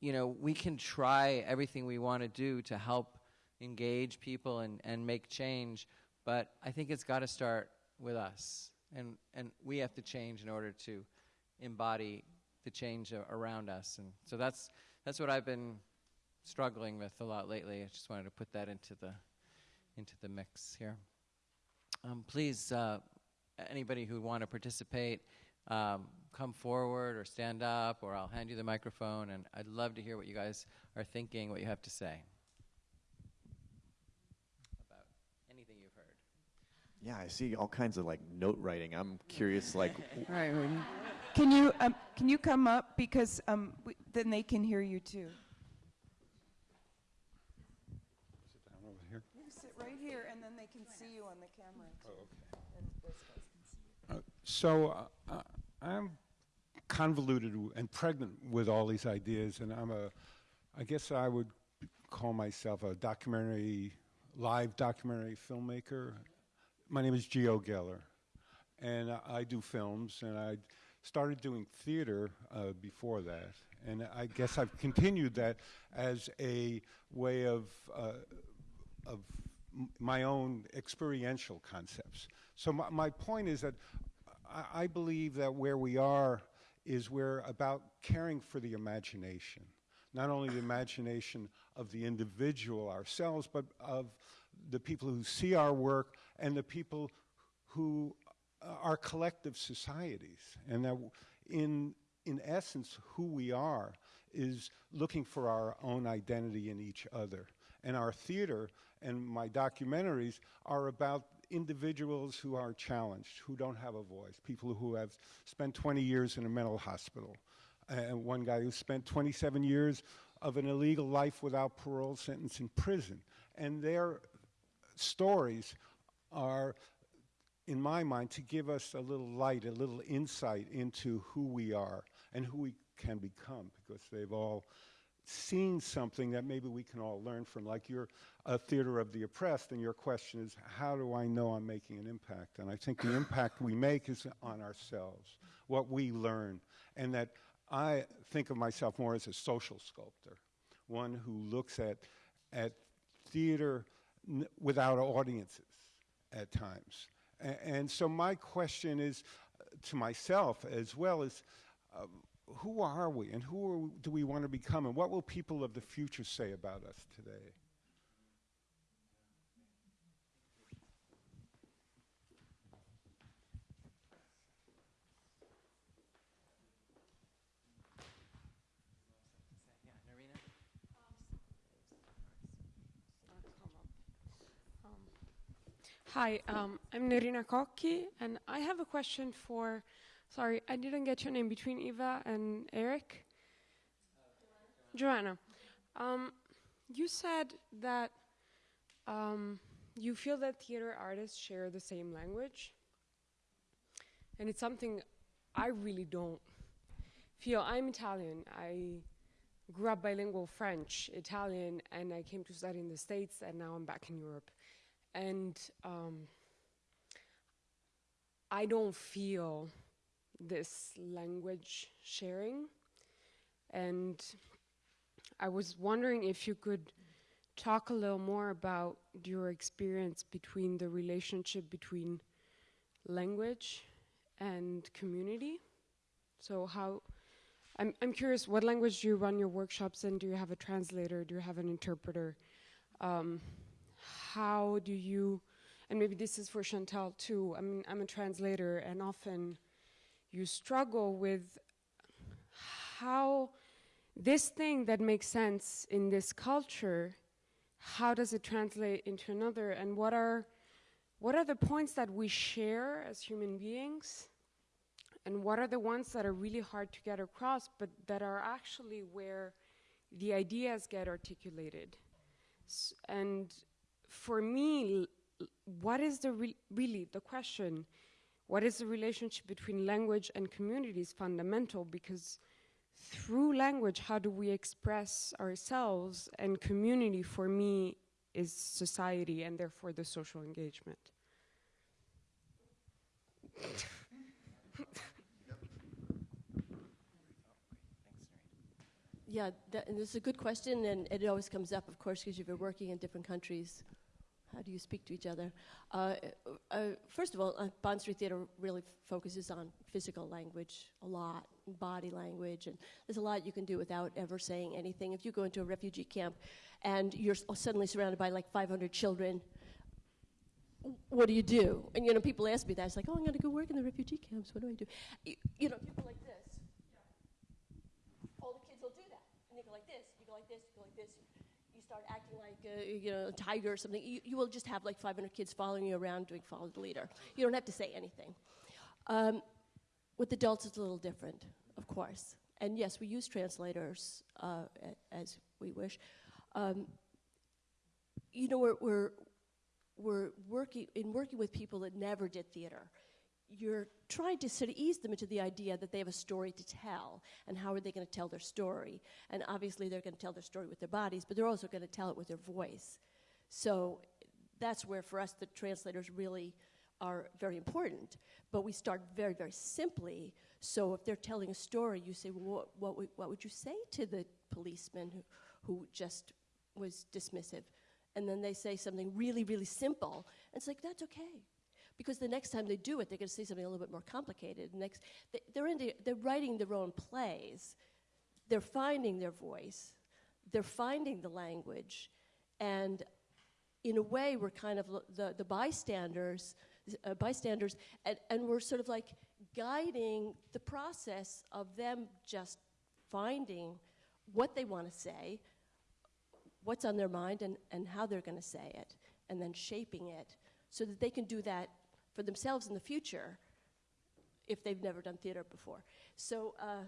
you know we can try everything we want to do to help engage people and, and make change. But I think it's got to start with us. And, and we have to change in order to embody the change around us. And so that's, that's what I've been struggling with a lot lately. I just wanted to put that into the, into the mix here. Um, please, uh, anybody who want to participate, um, come forward or stand up, or I'll hand you the microphone. And I'd love to hear what you guys are thinking, what you have to say. Yeah, I see all kinds of like note writing. I'm curious, like. [laughs] right. Can you um, can you come up because um, we, then they can hear you too. Sit down over here. You sit right here, and then they can see you on the camera. Too. Oh, okay. Uh, so uh, uh, I'm convoluted and pregnant with all these ideas, and I'm a, I guess I would call myself a documentary, live documentary filmmaker my name is Geo Geller, and I, I do films, and I started doing theater uh, before that, and I guess I've continued that as a way of uh, of my own experiential concepts. So my, my point is that I, I believe that where we are is we're about caring for the imagination. not only the imagination of the individual ourselves, but of the people who see our work and the people who uh, are collective societies. And that in, in essence, who we are is looking for our own identity in each other. And our theater and my documentaries are about individuals who are challenged, who don't have a voice, people who have spent 20 years in a mental hospital. And one guy who spent 27 years of an illegal life without parole sentence in prison. And their stories are, in my mind, to give us a little light, a little insight into who we are and who we can become, because they've all seen something that maybe we can all learn from. Like you're a theater of the oppressed, and your question is, how do I know I'm making an impact? And I think the impact we make is on ourselves, what we learn, and that I think of myself more as a social sculptor, one who looks at, at theater without audiences at times. A and so my question is uh, to myself as well as, uh, who are we and who are, do we want to become and what will people of the future say about us today? Hi, um, I'm Nerina Kokki, and I have a question for. Sorry, I didn't get your name between Eva and Eric. Uh, Joanna. Um, you said that um, you feel that theater artists share the same language, and it's something I really don't feel. I'm Italian. I grew up bilingual French, Italian, and I came to study in the States, and now I'm back in Europe and um, I don't feel this language sharing. And I was wondering if you could talk a little more about your experience between the relationship between language and community. So how I'm I'm curious what language do you run your workshops in? Do you have a translator? Do you have an interpreter? Um, how do you, and maybe this is for Chantal too, I mean, I'm a translator and often you struggle with how this thing that makes sense in this culture, how does it translate into another? And what are, what are the points that we share as human beings? And what are the ones that are really hard to get across but that are actually where the ideas get articulated? S and for me, what is the re really the question? What is the relationship between language and community is fundamental because through language, how do we express ourselves? And community, for me, is society and therefore the social engagement. yeah, that, and this is a good question, and it always comes up, of course, because you've been working in different countries how do you speak to each other? Uh, uh, first of all, uh, Bond Street Theater really focuses on physical language a lot, body language, and there's a lot you can do without ever saying anything. If you go into a refugee camp and you're suddenly surrounded by like 500 children, what do you do? And you know, people ask me that. It's like, oh, I'm going to go work in the refugee camps. What do I do? You, you know, people like this. All the kids will do that, and they go like this. You go like this. You go like this start acting like a, you know, a tiger or something, you, you will just have like 500 kids following you around doing follow the leader. You don't have to say anything. Um, with adults, it's a little different, of course. And yes, we use translators uh, as we wish. Um, you know, we're, we're, we're working, in working with people that never did theater, you're trying to sort of ease them into the idea that they have a story to tell and how are they going to tell their story? And obviously they're going to tell their story with their bodies but they're also going to tell it with their voice. So that's where for us the translators really are very important but we start very very simply. So if they're telling a story you say well, what, what, would, what would you say to the policeman who, who just was dismissive? And then they say something really really simple and it's like that's okay because the next time they do it, they're going to say something a little bit more complicated. Next, they, are into, they're writing their own plays. They're finding their voice. they're finding the language, and in a way, we're kind of the, the bystanders, uh, bystanders, and, and we're sort of like guiding the process of them just finding what they want to say, what's on their mind, and, and how they're going to say it, and then shaping it so that they can do that for themselves in the future if they've never done theater before. So uh,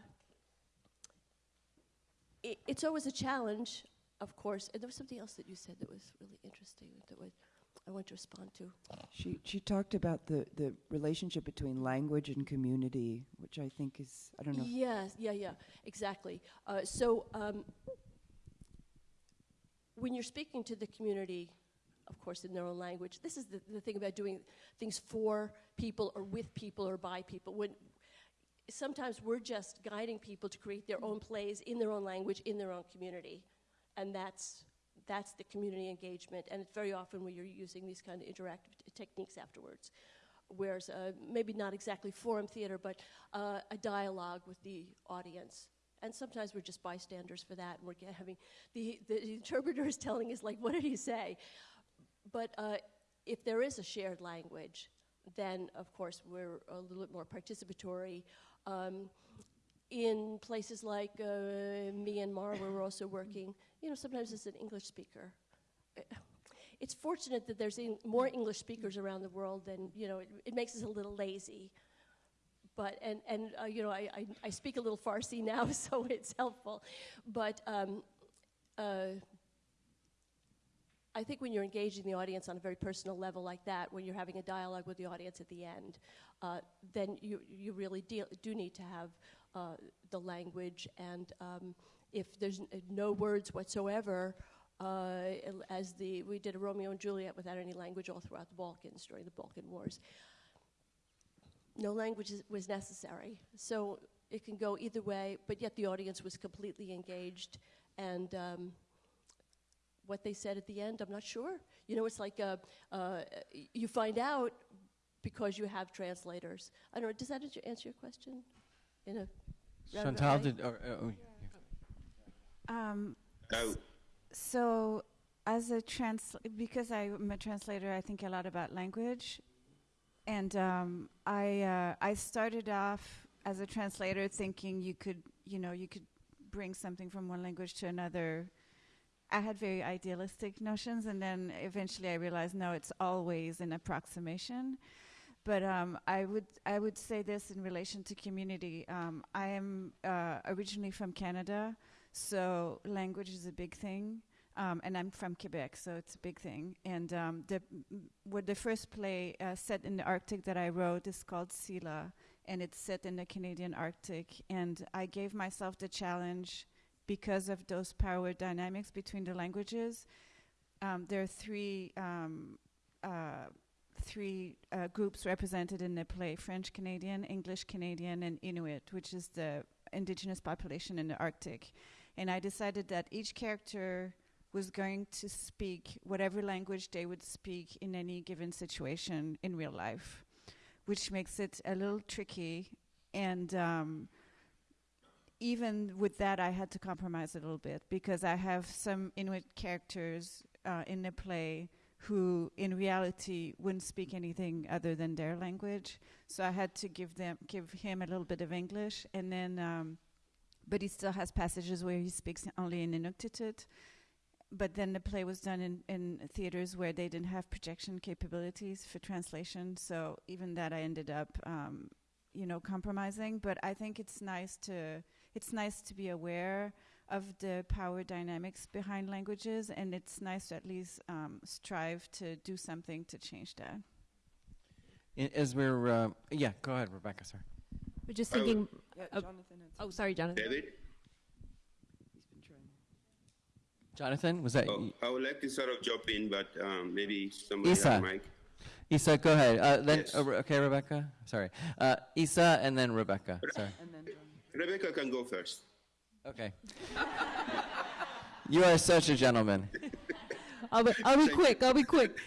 it, it's always a challenge, of course. And there was something else that you said that was really interesting that was, I want to respond to. She she talked about the the relationship between language and community, which I think is I don't know. Yes, yeah, yeah, exactly. Uh, so um, when you're speaking to the community, of course, in their own language, this is the, the thing about doing things for people or with people or by people. When sometimes we're just guiding people to create their own plays in their own language in their own community, and that's that's the community engagement. And it's very often where you're using these kind of interactive techniques afterwards. Whereas uh, maybe not exactly forum theater, but uh, a dialogue with the audience. And sometimes we're just bystanders for that, and we're having the, the interpreter is telling us like, what did he say? But uh, if there is a shared language, then of course we're a little bit more participatory. Um, in places like uh, Myanmar, where we're also working, you know, sometimes it's an English speaker. Uh, It's fortunate that there's more English speakers around the world than, you know, it, it makes us a little lazy. But, and, and uh, you know, I, I, I speak a little Farsi [laughs] now, so it's helpful. But um, uh, I think when you're engaging the audience on a very personal level like that, when you're having a dialogue with the audience at the end, uh, then you, you really deal, do need to have uh, the language. And um, if there's no words whatsoever, uh, as the we did a Romeo and Juliet without any language all throughout the Balkans during the Balkan Wars. No language is, was necessary, so it can go either way. But yet the audience was completely engaged, and um, what they said at the end, I'm not sure. You know, it's like uh, uh, you find out because you have translators. I don't know. Does that answer, answer your question? In a roundabout Chantal did. Or, uh, oh, Um, Oh. so, as a trans, because I'm a translator, I think a lot about language, and um, I uh, I started off as a translator thinking you could you know you could bring something from one language to another. I had very idealistic notions, and then eventually I realized no, it's always an approximation. But um, I would I would say this in relation to community. Um, I am uh, originally from Canada, so language is a big thing. Um, and I'm from Quebec, so it's a big thing. And um, the what the first play uh, set in the Arctic that I wrote is called Sila, and it's set in the Canadian Arctic. And I gave myself the challenge because of those power dynamics between the languages. Um, there are three um, uh, three uh, groups represented in the play: French Canadian, English Canadian, and Inuit, which is the indigenous population in the Arctic. And I decided that each character was going to speak whatever language they would speak in any given situation in real life, which makes it a little tricky. And um, even with that, I had to compromise a little bit because I have some Inuit characters uh, in the play who, in reality, wouldn't speak anything other than their language. So I had to give them, give him a little bit of English, and then, um, but he still has passages where he speaks only in Inuktitut. But then the play was done in, in theaters where they didn't have projection capabilities for translation. So even that, I ended up, um, you know, compromising. But I think it's nice to it's nice to be aware of the power dynamics behind languages, and it's nice to at least um, strive to do something to change that. I- As we're, uh, yeah, go ahead, Rebecca. Sorry. We're just I would- thinking. Yeah, of- Jonathan had oh, sorry, Jonathan. David? Jonathan, was that? Oh, I would like to sort of jump in, but um, maybe somebody Isa. has a mic. Isa, go ahead. Uh, then, Yes. uh, okay, Rebecca. Sorry, uh, Isa, and then Rebecca. Sorry. Rebecca can go first. Okay. you are such a gentleman. I'll be, I'll be quick. I'll be quick.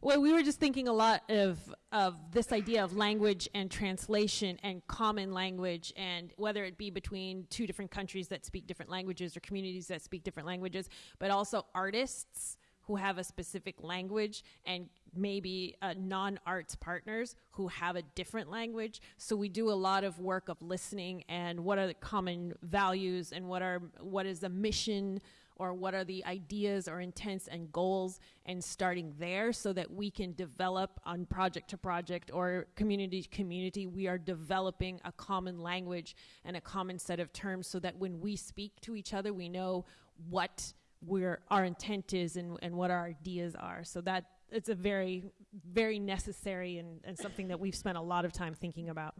Well, we were just thinking a lot of of this idea of language and translation and common language, and whether it be between two different countries that speak different languages or communities that speak different languages, but also artists who have a specific language and maybe uh, non-arts partners who have a different language. So we do a lot of work of listening and what are the common values and what are what is the mission or what are the ideas or intents and goals and starting there so that we can develop on project to project or community to community. We are developing a common language and a common set of terms so that when we speak to each other we know what where our intent is and, and what our ideas are. So that it's a very, very necessary and, and something that we've spent a lot of time thinking about.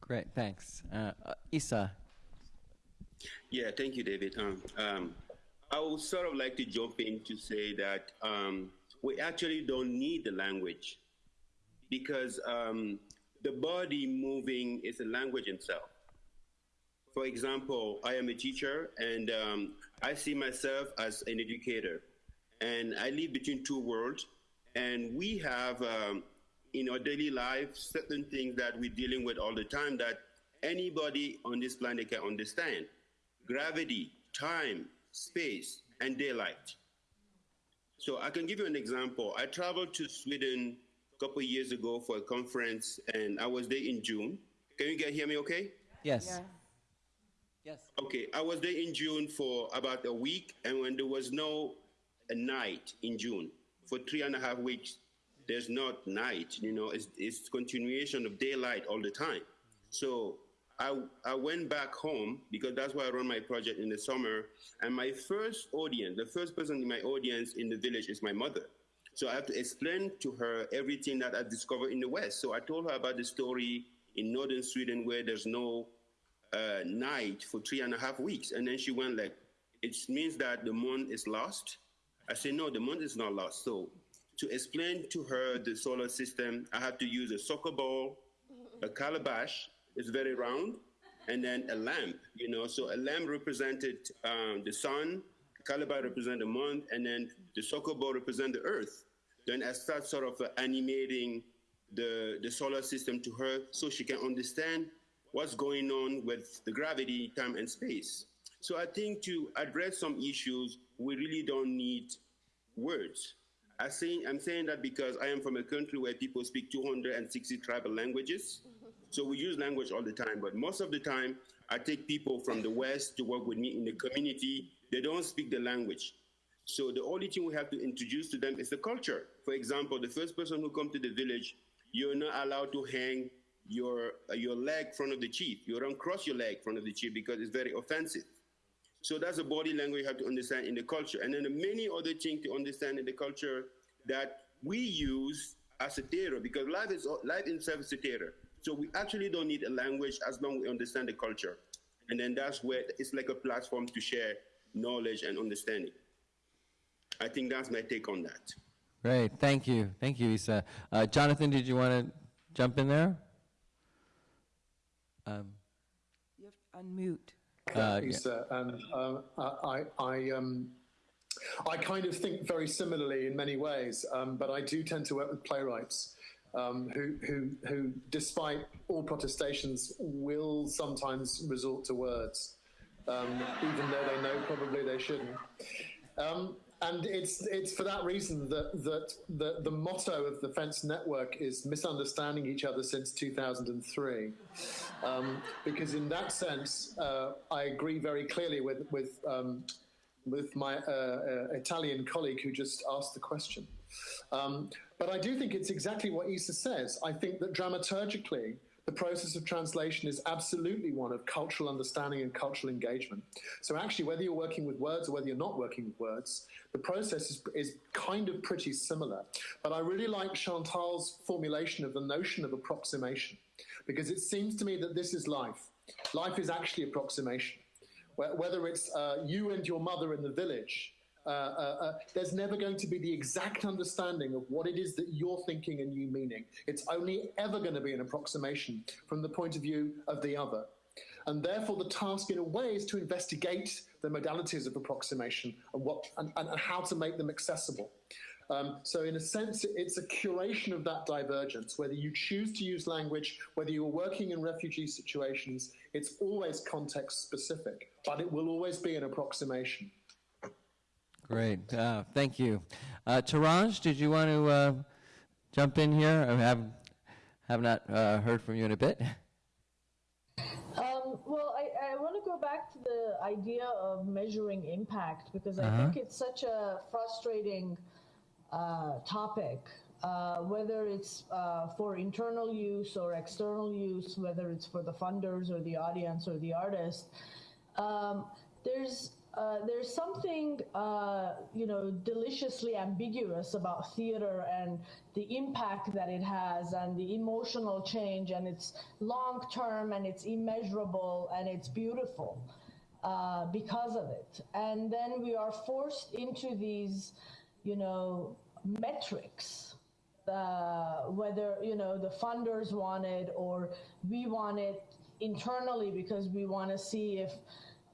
Great, thanks. Uh, uh, Isa. Yeah, thank you, David. Um, um, I would sort of like to jump in to say that um, we actually don't need the language because um, the body moving is a language itself. For example, I am a teacher and um, I see myself as an educator. And I live between two worlds. And we have um, in our daily life certain things that we're dealing with all the time that anybody on this planet can understand gravity, time, space, and daylight. So I can give you an example. I traveled to Sweden a couple years ago for a conference, and I was there in June. Can you guys hear me okay? Yes. Yeah. Yes. Okay, I was there in June for about a week, and when there was no night in June for three and a half weeks, there's not night. You know, it's, it's continuation of daylight all the time. So I I went back home because that's why I run my project in the summer. And my first audience, the first person in my audience in the village is my mother. So I have to explain to her everything that I discovered in the West. So I told her about the story in northern Sweden where there's no uh, night for three and a half weeks. And then she went like, it means that the moon is lost. I said, no, the moon is not lost. So to explain to her the solar system, I had to use a soccer ball, a calabash, it's very round, and then a lamp, you know. So a lamp represented um, the sun, calabash represented the moon, and then the soccer ball represented the earth. Then I start sort of animating the, the solar system to her so she can understand what's going on with the gravity, time, and space. So I think to address some issues, we really don't need words. I say, I'm saying that because I am from a country where people speak 260 tribal languages. So we use language all the time, but most of the time, I take people from the West to work with me in the community. They don't speak the language. So the only thing we have to introduce to them is the culture. For example, the first person who comes to the village, you're not allowed to hang your your leg front of the chief. You don't cross your leg front of the chief because it's very offensive. So that's a body language you have to understand in the culture. And then the many other things to understand in the culture that we use as a theater because life is life itself is a theater. So we actually don't need a language as long as we understand the culture. And then that's where it's like a platform to share knowledge and understanding. I think that's my take on that. Great, thank you, thank you, Isa. Uh, Jonathan, did you want to jump in there? Um, you have to unmute. Uh, Isa, and uh, I, I, um, I kind of think very similarly in many ways, um, but I do tend to work with playwrights um, who, who, who, despite all protestations, will sometimes resort to words, um, even though they know probably they shouldn't. Um, and it's it's for that reason that that the, the motto of the Fence Network is misunderstanding each other since 2003, um, because in that sense, uh, I agree very clearly with with um, with my uh, uh, Italian colleague who just asked the question. Um, but I do think it's exactly what Isa says. I think that dramaturgically, the process of translation is absolutely one of cultural understanding and cultural engagement. So actually, whether you're working with words or whether you're not working with words, the process is, is kind of pretty similar. But I really like Chantal's formulation of the notion of approximation, because it seems to me that this is life. Life is actually approximation. Whether it's uh, you and your mother in the village, uh, uh, uh, there's never going to be the exact understanding of what it is that you're thinking and you meaning. It's only ever going to be an approximation from the point of view of the other. And therefore, the task, in a way, is to investigate the modalities of approximation and, what, and, and, and how to make them accessible. Um, so, in a sense, it's a curation of that divergence. Whether you choose to use language, whether you're working in refugee situations, it's always context specific, but it will always be an approximation. Great, uh, thank you. Uh, Taraj, did you want to uh, jump in here? I have, have not uh, heard from you in a bit. Um, well, I, I want to go back to the idea of measuring impact because I Uh-huh. think it's such a frustrating uh, topic, uh, whether it's uh, for internal use or external use, whether it's for the funders or the audience or the artist. Um, there's uh, there's something uh, you know deliciously ambiguous about theater and the impact that it has and the emotional change and it's long term and it's immeasurable and it's beautiful uh, because of it. And then we are forced into these you know metrics uh, whether you know the funders want it or we want it internally because we want to see if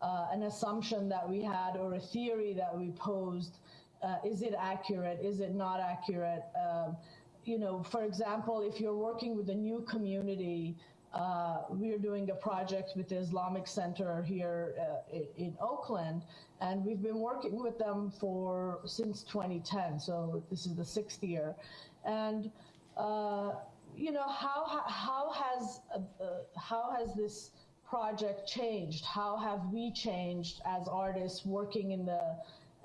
uh, an assumption that we had or a theory that we posed uh, is it accurate is it not accurate um, you know for example if you're working with a new community uh, we're doing a project with the Islamic Center here uh, in Oakland, and we've been working with them for since 2010. So this is the sixth year, and uh, you know how how has uh, uh, how has this project changed? How have we changed as artists working in the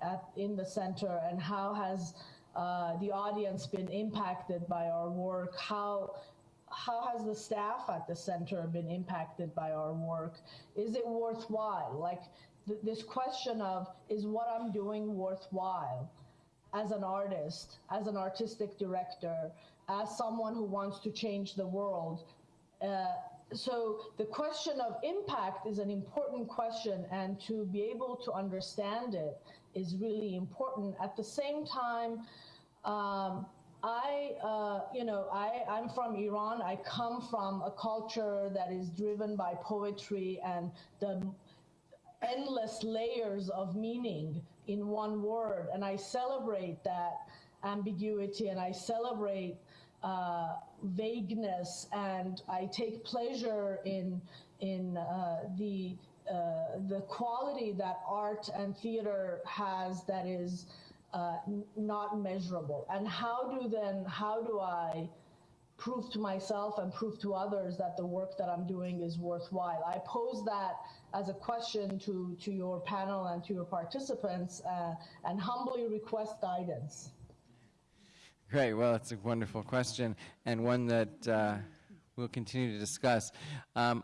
at, in the center, and how has uh, the audience been impacted by our work? How how has the staff at the center been impacted by our work? Is it worthwhile? Like th- this question of is what I'm doing worthwhile as an artist, as an artistic director, as someone who wants to change the world? Uh, so the question of impact is an important question, and to be able to understand it is really important. At the same time, um, I, uh, you know, I, I'm from Iran. I come from a culture that is driven by poetry and the endless layers of meaning in one word. And I celebrate that ambiguity and I celebrate uh, vagueness and I take pleasure in, in uh, the, uh, the quality that art and theater has that is uh, not measurable. And how do then, how do I prove to myself and prove to others that the work that I'm doing is worthwhile? I pose that as a question to, to your panel and to your participants uh, and humbly request guidance. Great. Well, it's a wonderful question and one that uh, we'll continue to discuss. Um,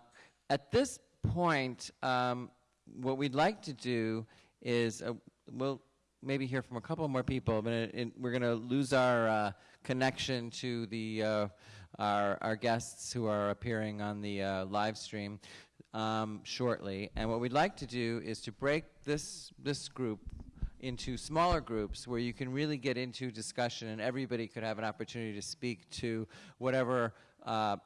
at this point, um, what we'd like to do is uh, we'll maybe hear from a couple more people, but it, it, we're going to lose our uh, connection to the uh, our, our guests who are appearing on the uh, live stream um, shortly. And what we'd like to do is to break this this group into smaller groups where you can really get into discussion and everybody could have an opportunity to speak to whatever uh,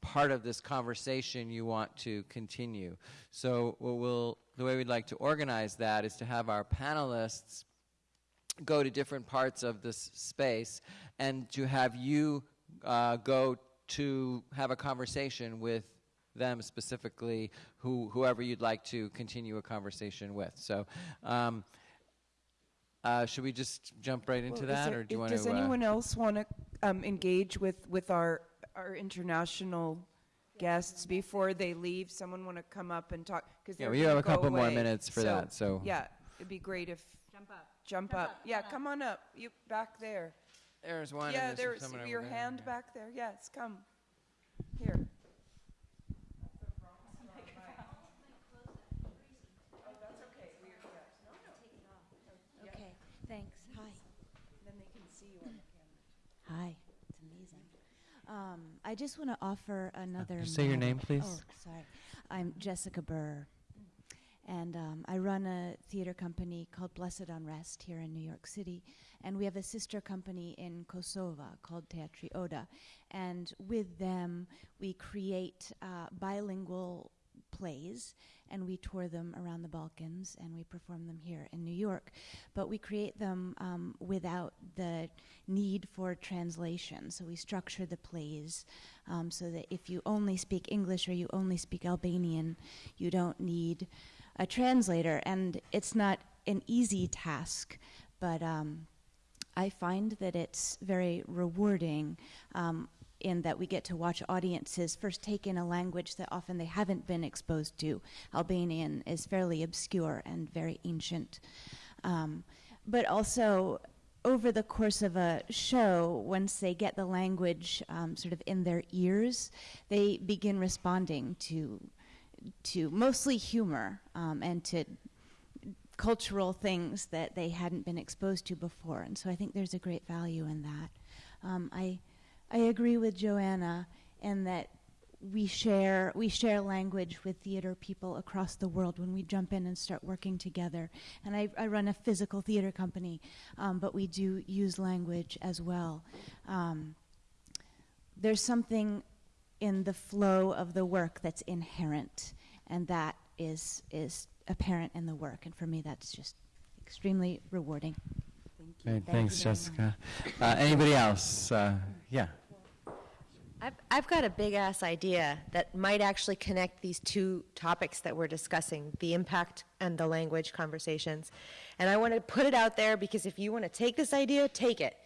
part of this conversation you want to continue. So we'll, the way we'd like to organize that is to have our panelists go to different parts of this space and to have you uh, go to have a conversation with them specifically, who, whoever you'd like to continue a conversation with. So, um, uh, should we just jump right into Well, that, there- or do you want Does to? anyone else want to um, engage with, with our, our international guests before they leave? Someone want to come up and talk? Because Yeah, we have a couple more minutes for that, so- Yeah, it'd be great if. Jump up. Jump up. Yeah, come on up. You, back there. There's one. Yeah, there's there's someone over your there. hand back there. Yes, come. Here. Okay, thanks. Hi. Then they can see you on the camera. Hi. It's amazing. Um, I just want to offer another. just say your name, please. Oh, sorry. I'm Jessica Burr, and um, I run a theater company called Blessed Unrest here in New York City, and we have a sister company in Kosovo called Teatri Oda, and with them we create uh, bilingual plays, and we tour them around the Balkans, and we perform them here in New York. But we create them um, without the need for translation. So we structure the plays um, so that if you only speak English or you only speak Albanian, you don't need a translator. And it's not an easy task, but um, I find that it's very rewarding um, in that we get to watch audiences first take in a language that often they haven't been exposed to. Albanian is fairly obscure and very ancient. Um, but also, over the course of a show, once they get the language um, sort of in their ears, they begin responding to to mostly humor um, and to cultural things that they hadn't been exposed to before. And so I think there's a great value in that. Um, I, I agree with Joanna in that we share we share language with theater people across the world when we jump in and start working together. And I, I run a physical theater company, um, but we do use language as well. Um, there's something in the flow of the work that's inherent, and that is is apparent in the work. And for me, that's just extremely rewarding. Great, Thank thanks, you Jessica. Uh, anybody else? Uh, yeah. I've, I've got a big ass idea that might actually connect these two topics that we're discussing the impact and the language conversations. And I want to put it out there because if you want to take this idea, take it.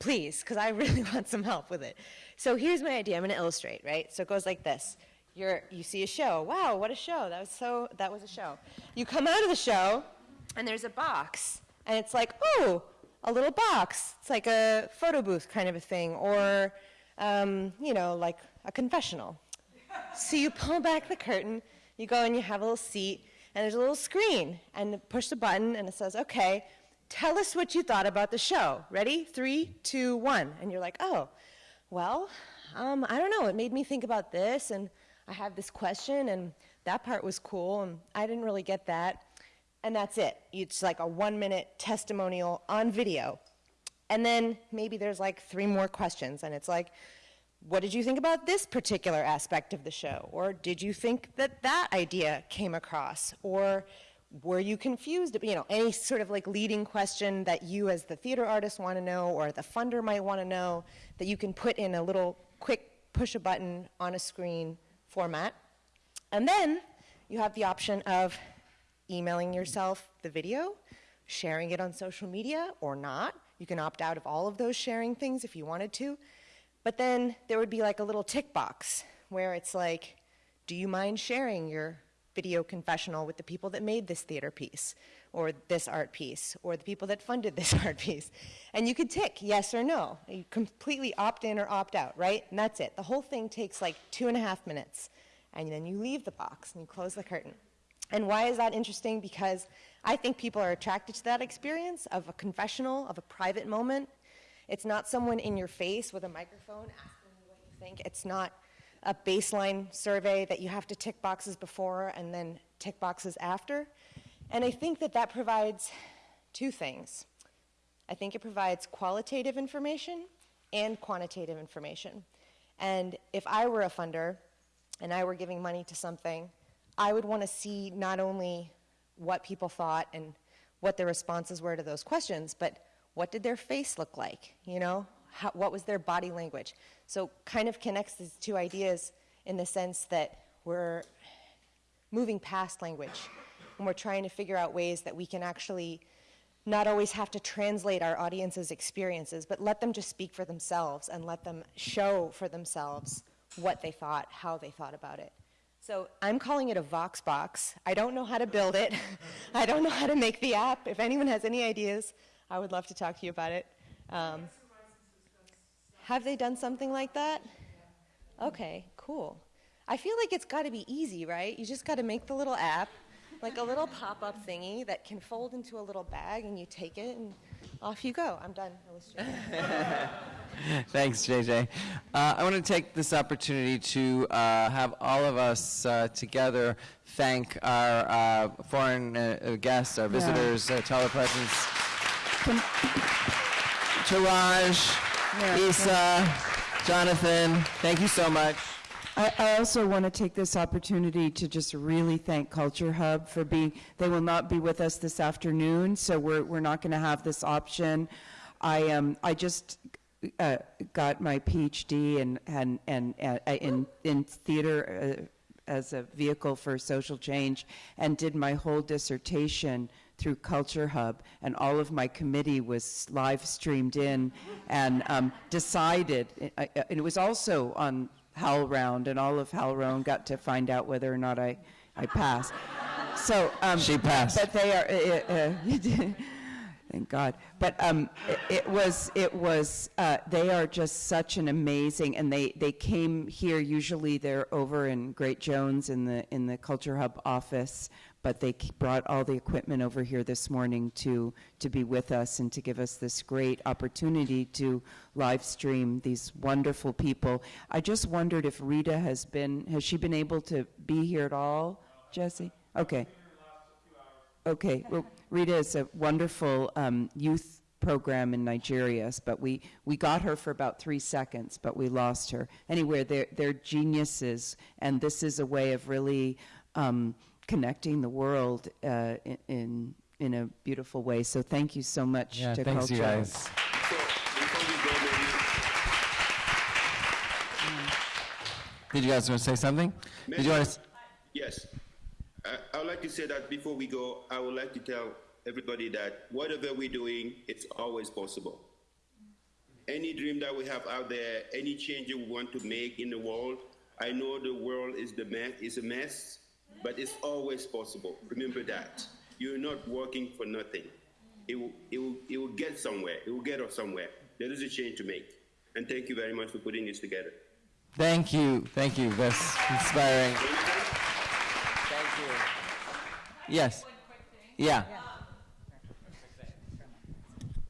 Please, because I [laughs] really want some help with it. So here's my idea. I'm going to illustrate, right? So it goes like this. You're, you see a show. Wow, what a show. That was so that was a show. You come out of the show and there's a box. And it's like, oh, a little box. It's like a photo booth kind of a thing. Or um, you know, like a confessional. so you pull back the curtain, you go and you have a little seat, and there's a little screen, and push the button, and it says, okay, tell us what you thought about the show. Ready? Three, two, one. And you're like, oh, well, um, I don't know. It made me think about this, and I have this question, and that part was cool, and I didn't really get that. And that's it. It's like a one minute testimonial on video. And then maybe there's like three more questions, and it's like, what did you think about this particular aspect of the show? Or did you think that that idea came across? Or were you confused? You know, any sort of like leading question that you as the theater artist want to know or the funder might want to know that you can put in a little quick push a button on a screen format. And then you have the option of emailing yourself the video, sharing it on social media or not. You can opt out of all of those sharing things if you wanted to. But then there would be like a little tick box where it's like, do you mind sharing your video confessional with the people that made this theater piece or this art piece or the people that funded this [laughs] art piece? And you could tick yes or no. You completely opt in or opt out, right? And that's it. The whole thing takes like two and a half minutes. And then you leave the box and you close the curtain. And why is that interesting? Because I think people are attracted to that experience of a confessional, of a private moment. It's not someone in your face with a microphone asking you what you think. It's not a baseline survey that you have to tick boxes before and then tick boxes after. And I think that that provides two things. I think it provides qualitative information and quantitative information. And if I were a funder and I were giving money to something, I would want to see not only what people thought and what their responses were to those questions, but what did their face look like? You know, How, what was their body language? So, kind of connects these two ideas in the sense that we're moving past language and we're trying to figure out ways that we can actually not always have to translate our audience's experiences, but let them just speak for themselves and let them show for themselves what they thought, how they thought about it. So I'm calling it a Vox box. I don't know how to build it. [laughs] I don't know how to make the app. If anyone has any ideas, I would love to talk to you about it. Um, have they done something like that? Okay, cool. I feel like it's got to be easy, right? You just got to make the little app, like a little pop up thingy that can fold into a little bag, and you take it, and off you go. I'm done illustrating. [laughs] Thanks, JJ. Uh, I want to take this opportunity to uh, have all of us uh, together thank our uh, foreign uh, guests, our visitors, uh, telepresence. Taraj, Yeah. Isa, Jonathan, thank you so much. I, I also want to take this opportunity to just really thank Culture Hub for being, they will not be with us this afternoon, so we're, we're not going to have this option. I, um, I just uh, got my PhD in, and, and, uh, in, in theater uh, as a vehicle for social change and did my whole dissertation through Culture Hub, and all of my committee was live streamed in and um, decided, and it was also on HowlRound, and all of HowlRound got to find out whether or not I, I passed. So um, she passed. But they are. [laughs] Uh, uh, thank God. But um, it, it, was it was uh, they are just such an amazing, and they they came here. Usually they're over in Great Jones in the in the Culture Hub office, but they brought all the equipment over here this morning to, to be with us and to give us this great opportunity to live stream these wonderful people. I just wondered if Rita has been, has she been able to be here at all, Jesse? Okay. Okay, well, Rita is a wonderful um, youth program in Nigeria, but we, we got her for about three seconds, but we lost her. Anyway, they're, they're geniuses, and this is a way of really um, connecting the world uh, in, in, in a beautiful way. So thank you so much yeah, to thanks Culture. you guys. Did you guys want to say something? Did you want to? Yes. I, I would like to say that before we go, I would like to tell everybody that whatever we're doing, it's always possible. Any dream that we have out there, any change we want to make in the world, I know the world is the mess, is a mess, but it's always possible. Remember that. You're not working for nothing. It will, it will, it will get somewhere. It will get us somewhere. There is a change to make. And thank you very much for putting this together. Thank you. Thank you. That's inspiring. Thank you. Yes. Yeah.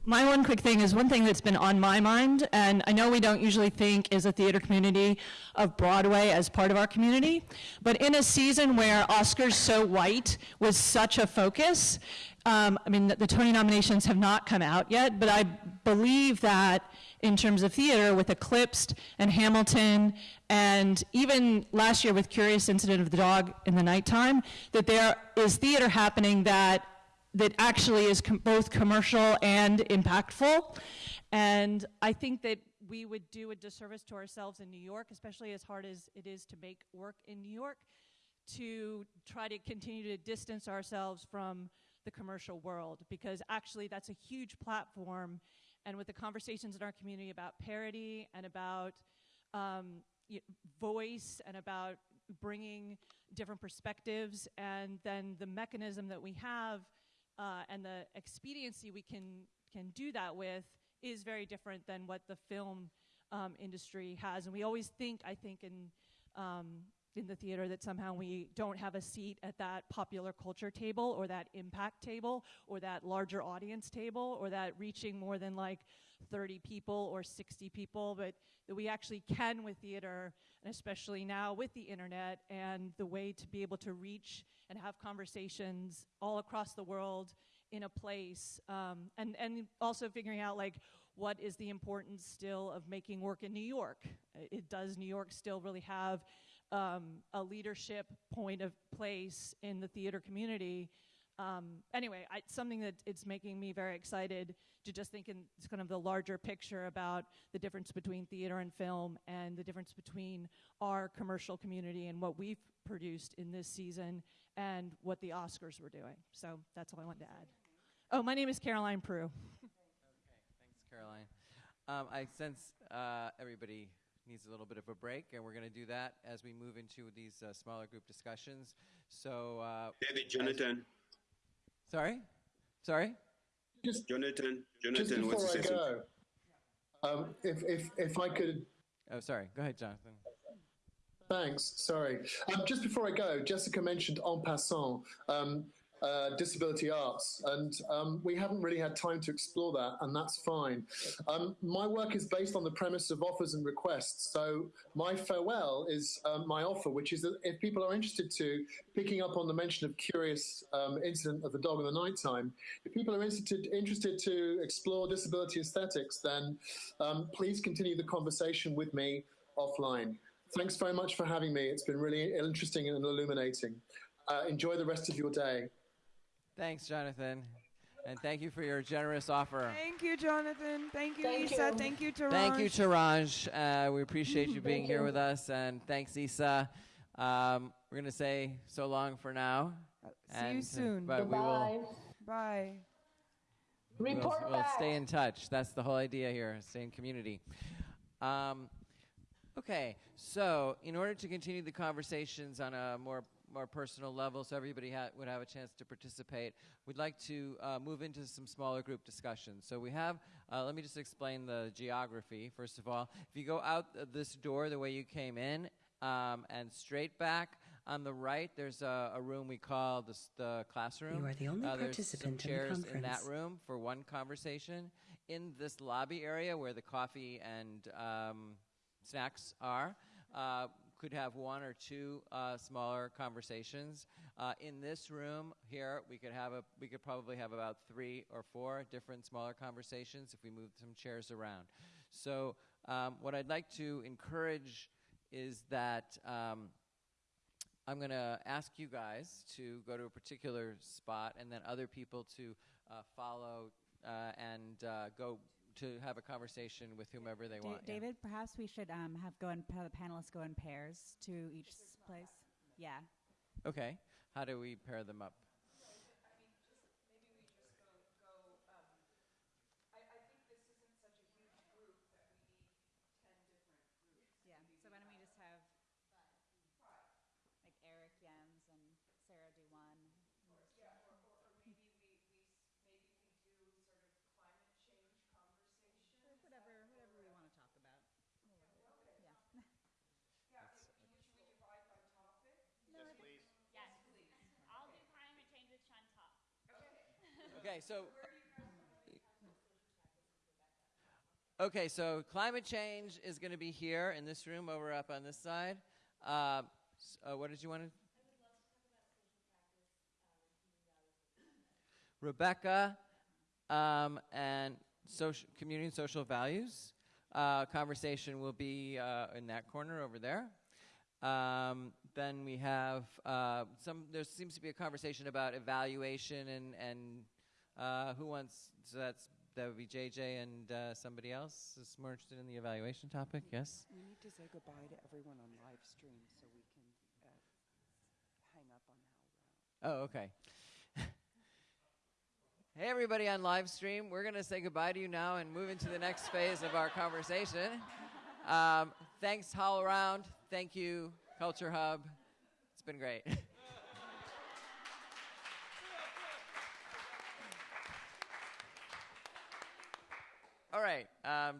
My one quick thing is one thing that's been on my mind, and I know we don't usually think as a theater community of Broadway as part of our community, but in a season where Oscars So White was such a focus, um, I mean, the, the Tony nominations have not come out yet, but I believe that in terms of theater with Eclipsed and Hamilton and even last year with Curious Incident of the Dog in the Nighttime, that there is theater happening that that actually is com both commercial and impactful. And I think that we would do a disservice to ourselves in New York, especially as hard as it is to make work in New York, to try to continue to distance ourselves from the commercial world, because actually that's a huge platform. And with the conversations in our community about parity and about um, voice and about bringing different perspectives, and then the mechanism that we have uh, and the expediency we can can do that with is very different than what the film um, industry has. And we always think, I think, in um, in the theater that somehow we don't have a seat at that popular culture table or that impact table or that larger audience table or that reaching more than like 30 people or 60 people, but that we actually can with theater, and especially now with the internet and the way to be able to reach and have conversations all across the world in a place, um, and, and also figuring out like what is the importance still of making work in New York. It does New York still really have um, a leadership point of place in the theater community um, anyway, I, something that it's making me very excited to just think in kind of the larger picture about the difference between theater and film and the difference between our commercial community and what we've produced in this season and what the Oscars were doing. So that's all I wanted to add. Oh, my name is Caroline Prue. okay, thanks, Caroline. Um, I sense uh, everybody needs a little bit of a break, and we're going to do that as we move into these uh, smaller group discussions. So, uh, David, Jonathan. Sorry? Sorry? Just, Jonathan, just Jonathan, before what's I go, um, if, if, if I could Oh, sorry. Go ahead, Jonathan. Thanks. Sorry. Um, just before I go, Jessica mentioned en passant um, uh, disability arts, and um, we haven't really had time to explore that, and that's fine. Um, my work is based on the premise of offers and requests, so my farewell is um, my offer, which is that if people are interested to picking up on the mention of curious um, incident of the dog in the nighttime, if people are interested interested to explore disability aesthetics, then um, please continue the conversation with me offline. Thanks very much for having me. It's been really interesting and illuminating. Uh, enjoy the rest of your day. Thanks, Jonathan. And thank you for your generous offer. Thank you, Jonathan. Thank you, Thank Isa. you. Thank you, Taraj. Thank you, Taraj. Uh, we appreciate you being here you. with us. And thanks, Isa. Um, we're going to say so long for now. see you And, uh, soon. But we will, Bye. we'll, Report we'll stay in touch. That's the whole idea here, stay in community. Um, okay, so in order to continue the conversations on a more more personal level, so everybody ha- would have a chance to participate, we'd like to uh, move into some smaller group discussions. So we have, uh, let me just explain the geography, first of all. If you go out th- this door the way you came in um, and straight back, on the right, there's a, a room we call the, the classroom. You are the only Uh, there's some participant in the chairs in that room for one conversation. In this lobby area where the coffee and um, snacks are, uh, could have one or two uh, smaller conversations. Uh, in this room here, we could have a we could probably have about three or four different smaller conversations if we moved some chairs around. So um, what I'd like to encourage is that. Um, I'm going to ask you guys to go to a particular spot and then other people to uh, follow uh, and uh, go to have a conversation with whomever they Da- want. yeah. David, perhaps we should um, have go in, have the panelists go in pairs to each place. Yeah. Okay. How do we pair them up? Yeah. So why don't we just have like Eric Jens and Sarah do one. Whatever, whatever we want to talk about. Yeah. Yes, please. Yes, please. I'll do climate change with Chantal. Okay, so. Okay, so climate change is going to be here in this room over up on this side. Um, s- uh, what did you want to? Rebecca um, and social, community and social values. Uh, conversation will be uh, in that corner over there. Um, then we have uh, some. There seems to be a conversation about evaluation and and uh, who wants. So that's that would be JJ and uh, somebody else is more interested in the evaluation topic. Yes. We need to say goodbye to everyone on live stream so we can uh, hang up on how. Oh, okay. [laughs] hey, everybody on live stream. We're going to say goodbye to you now and move into the next phase of our conversation. Um, thanks, HowlRound. Thank you, Culture Hub. It's been great. [laughs] All right. Um.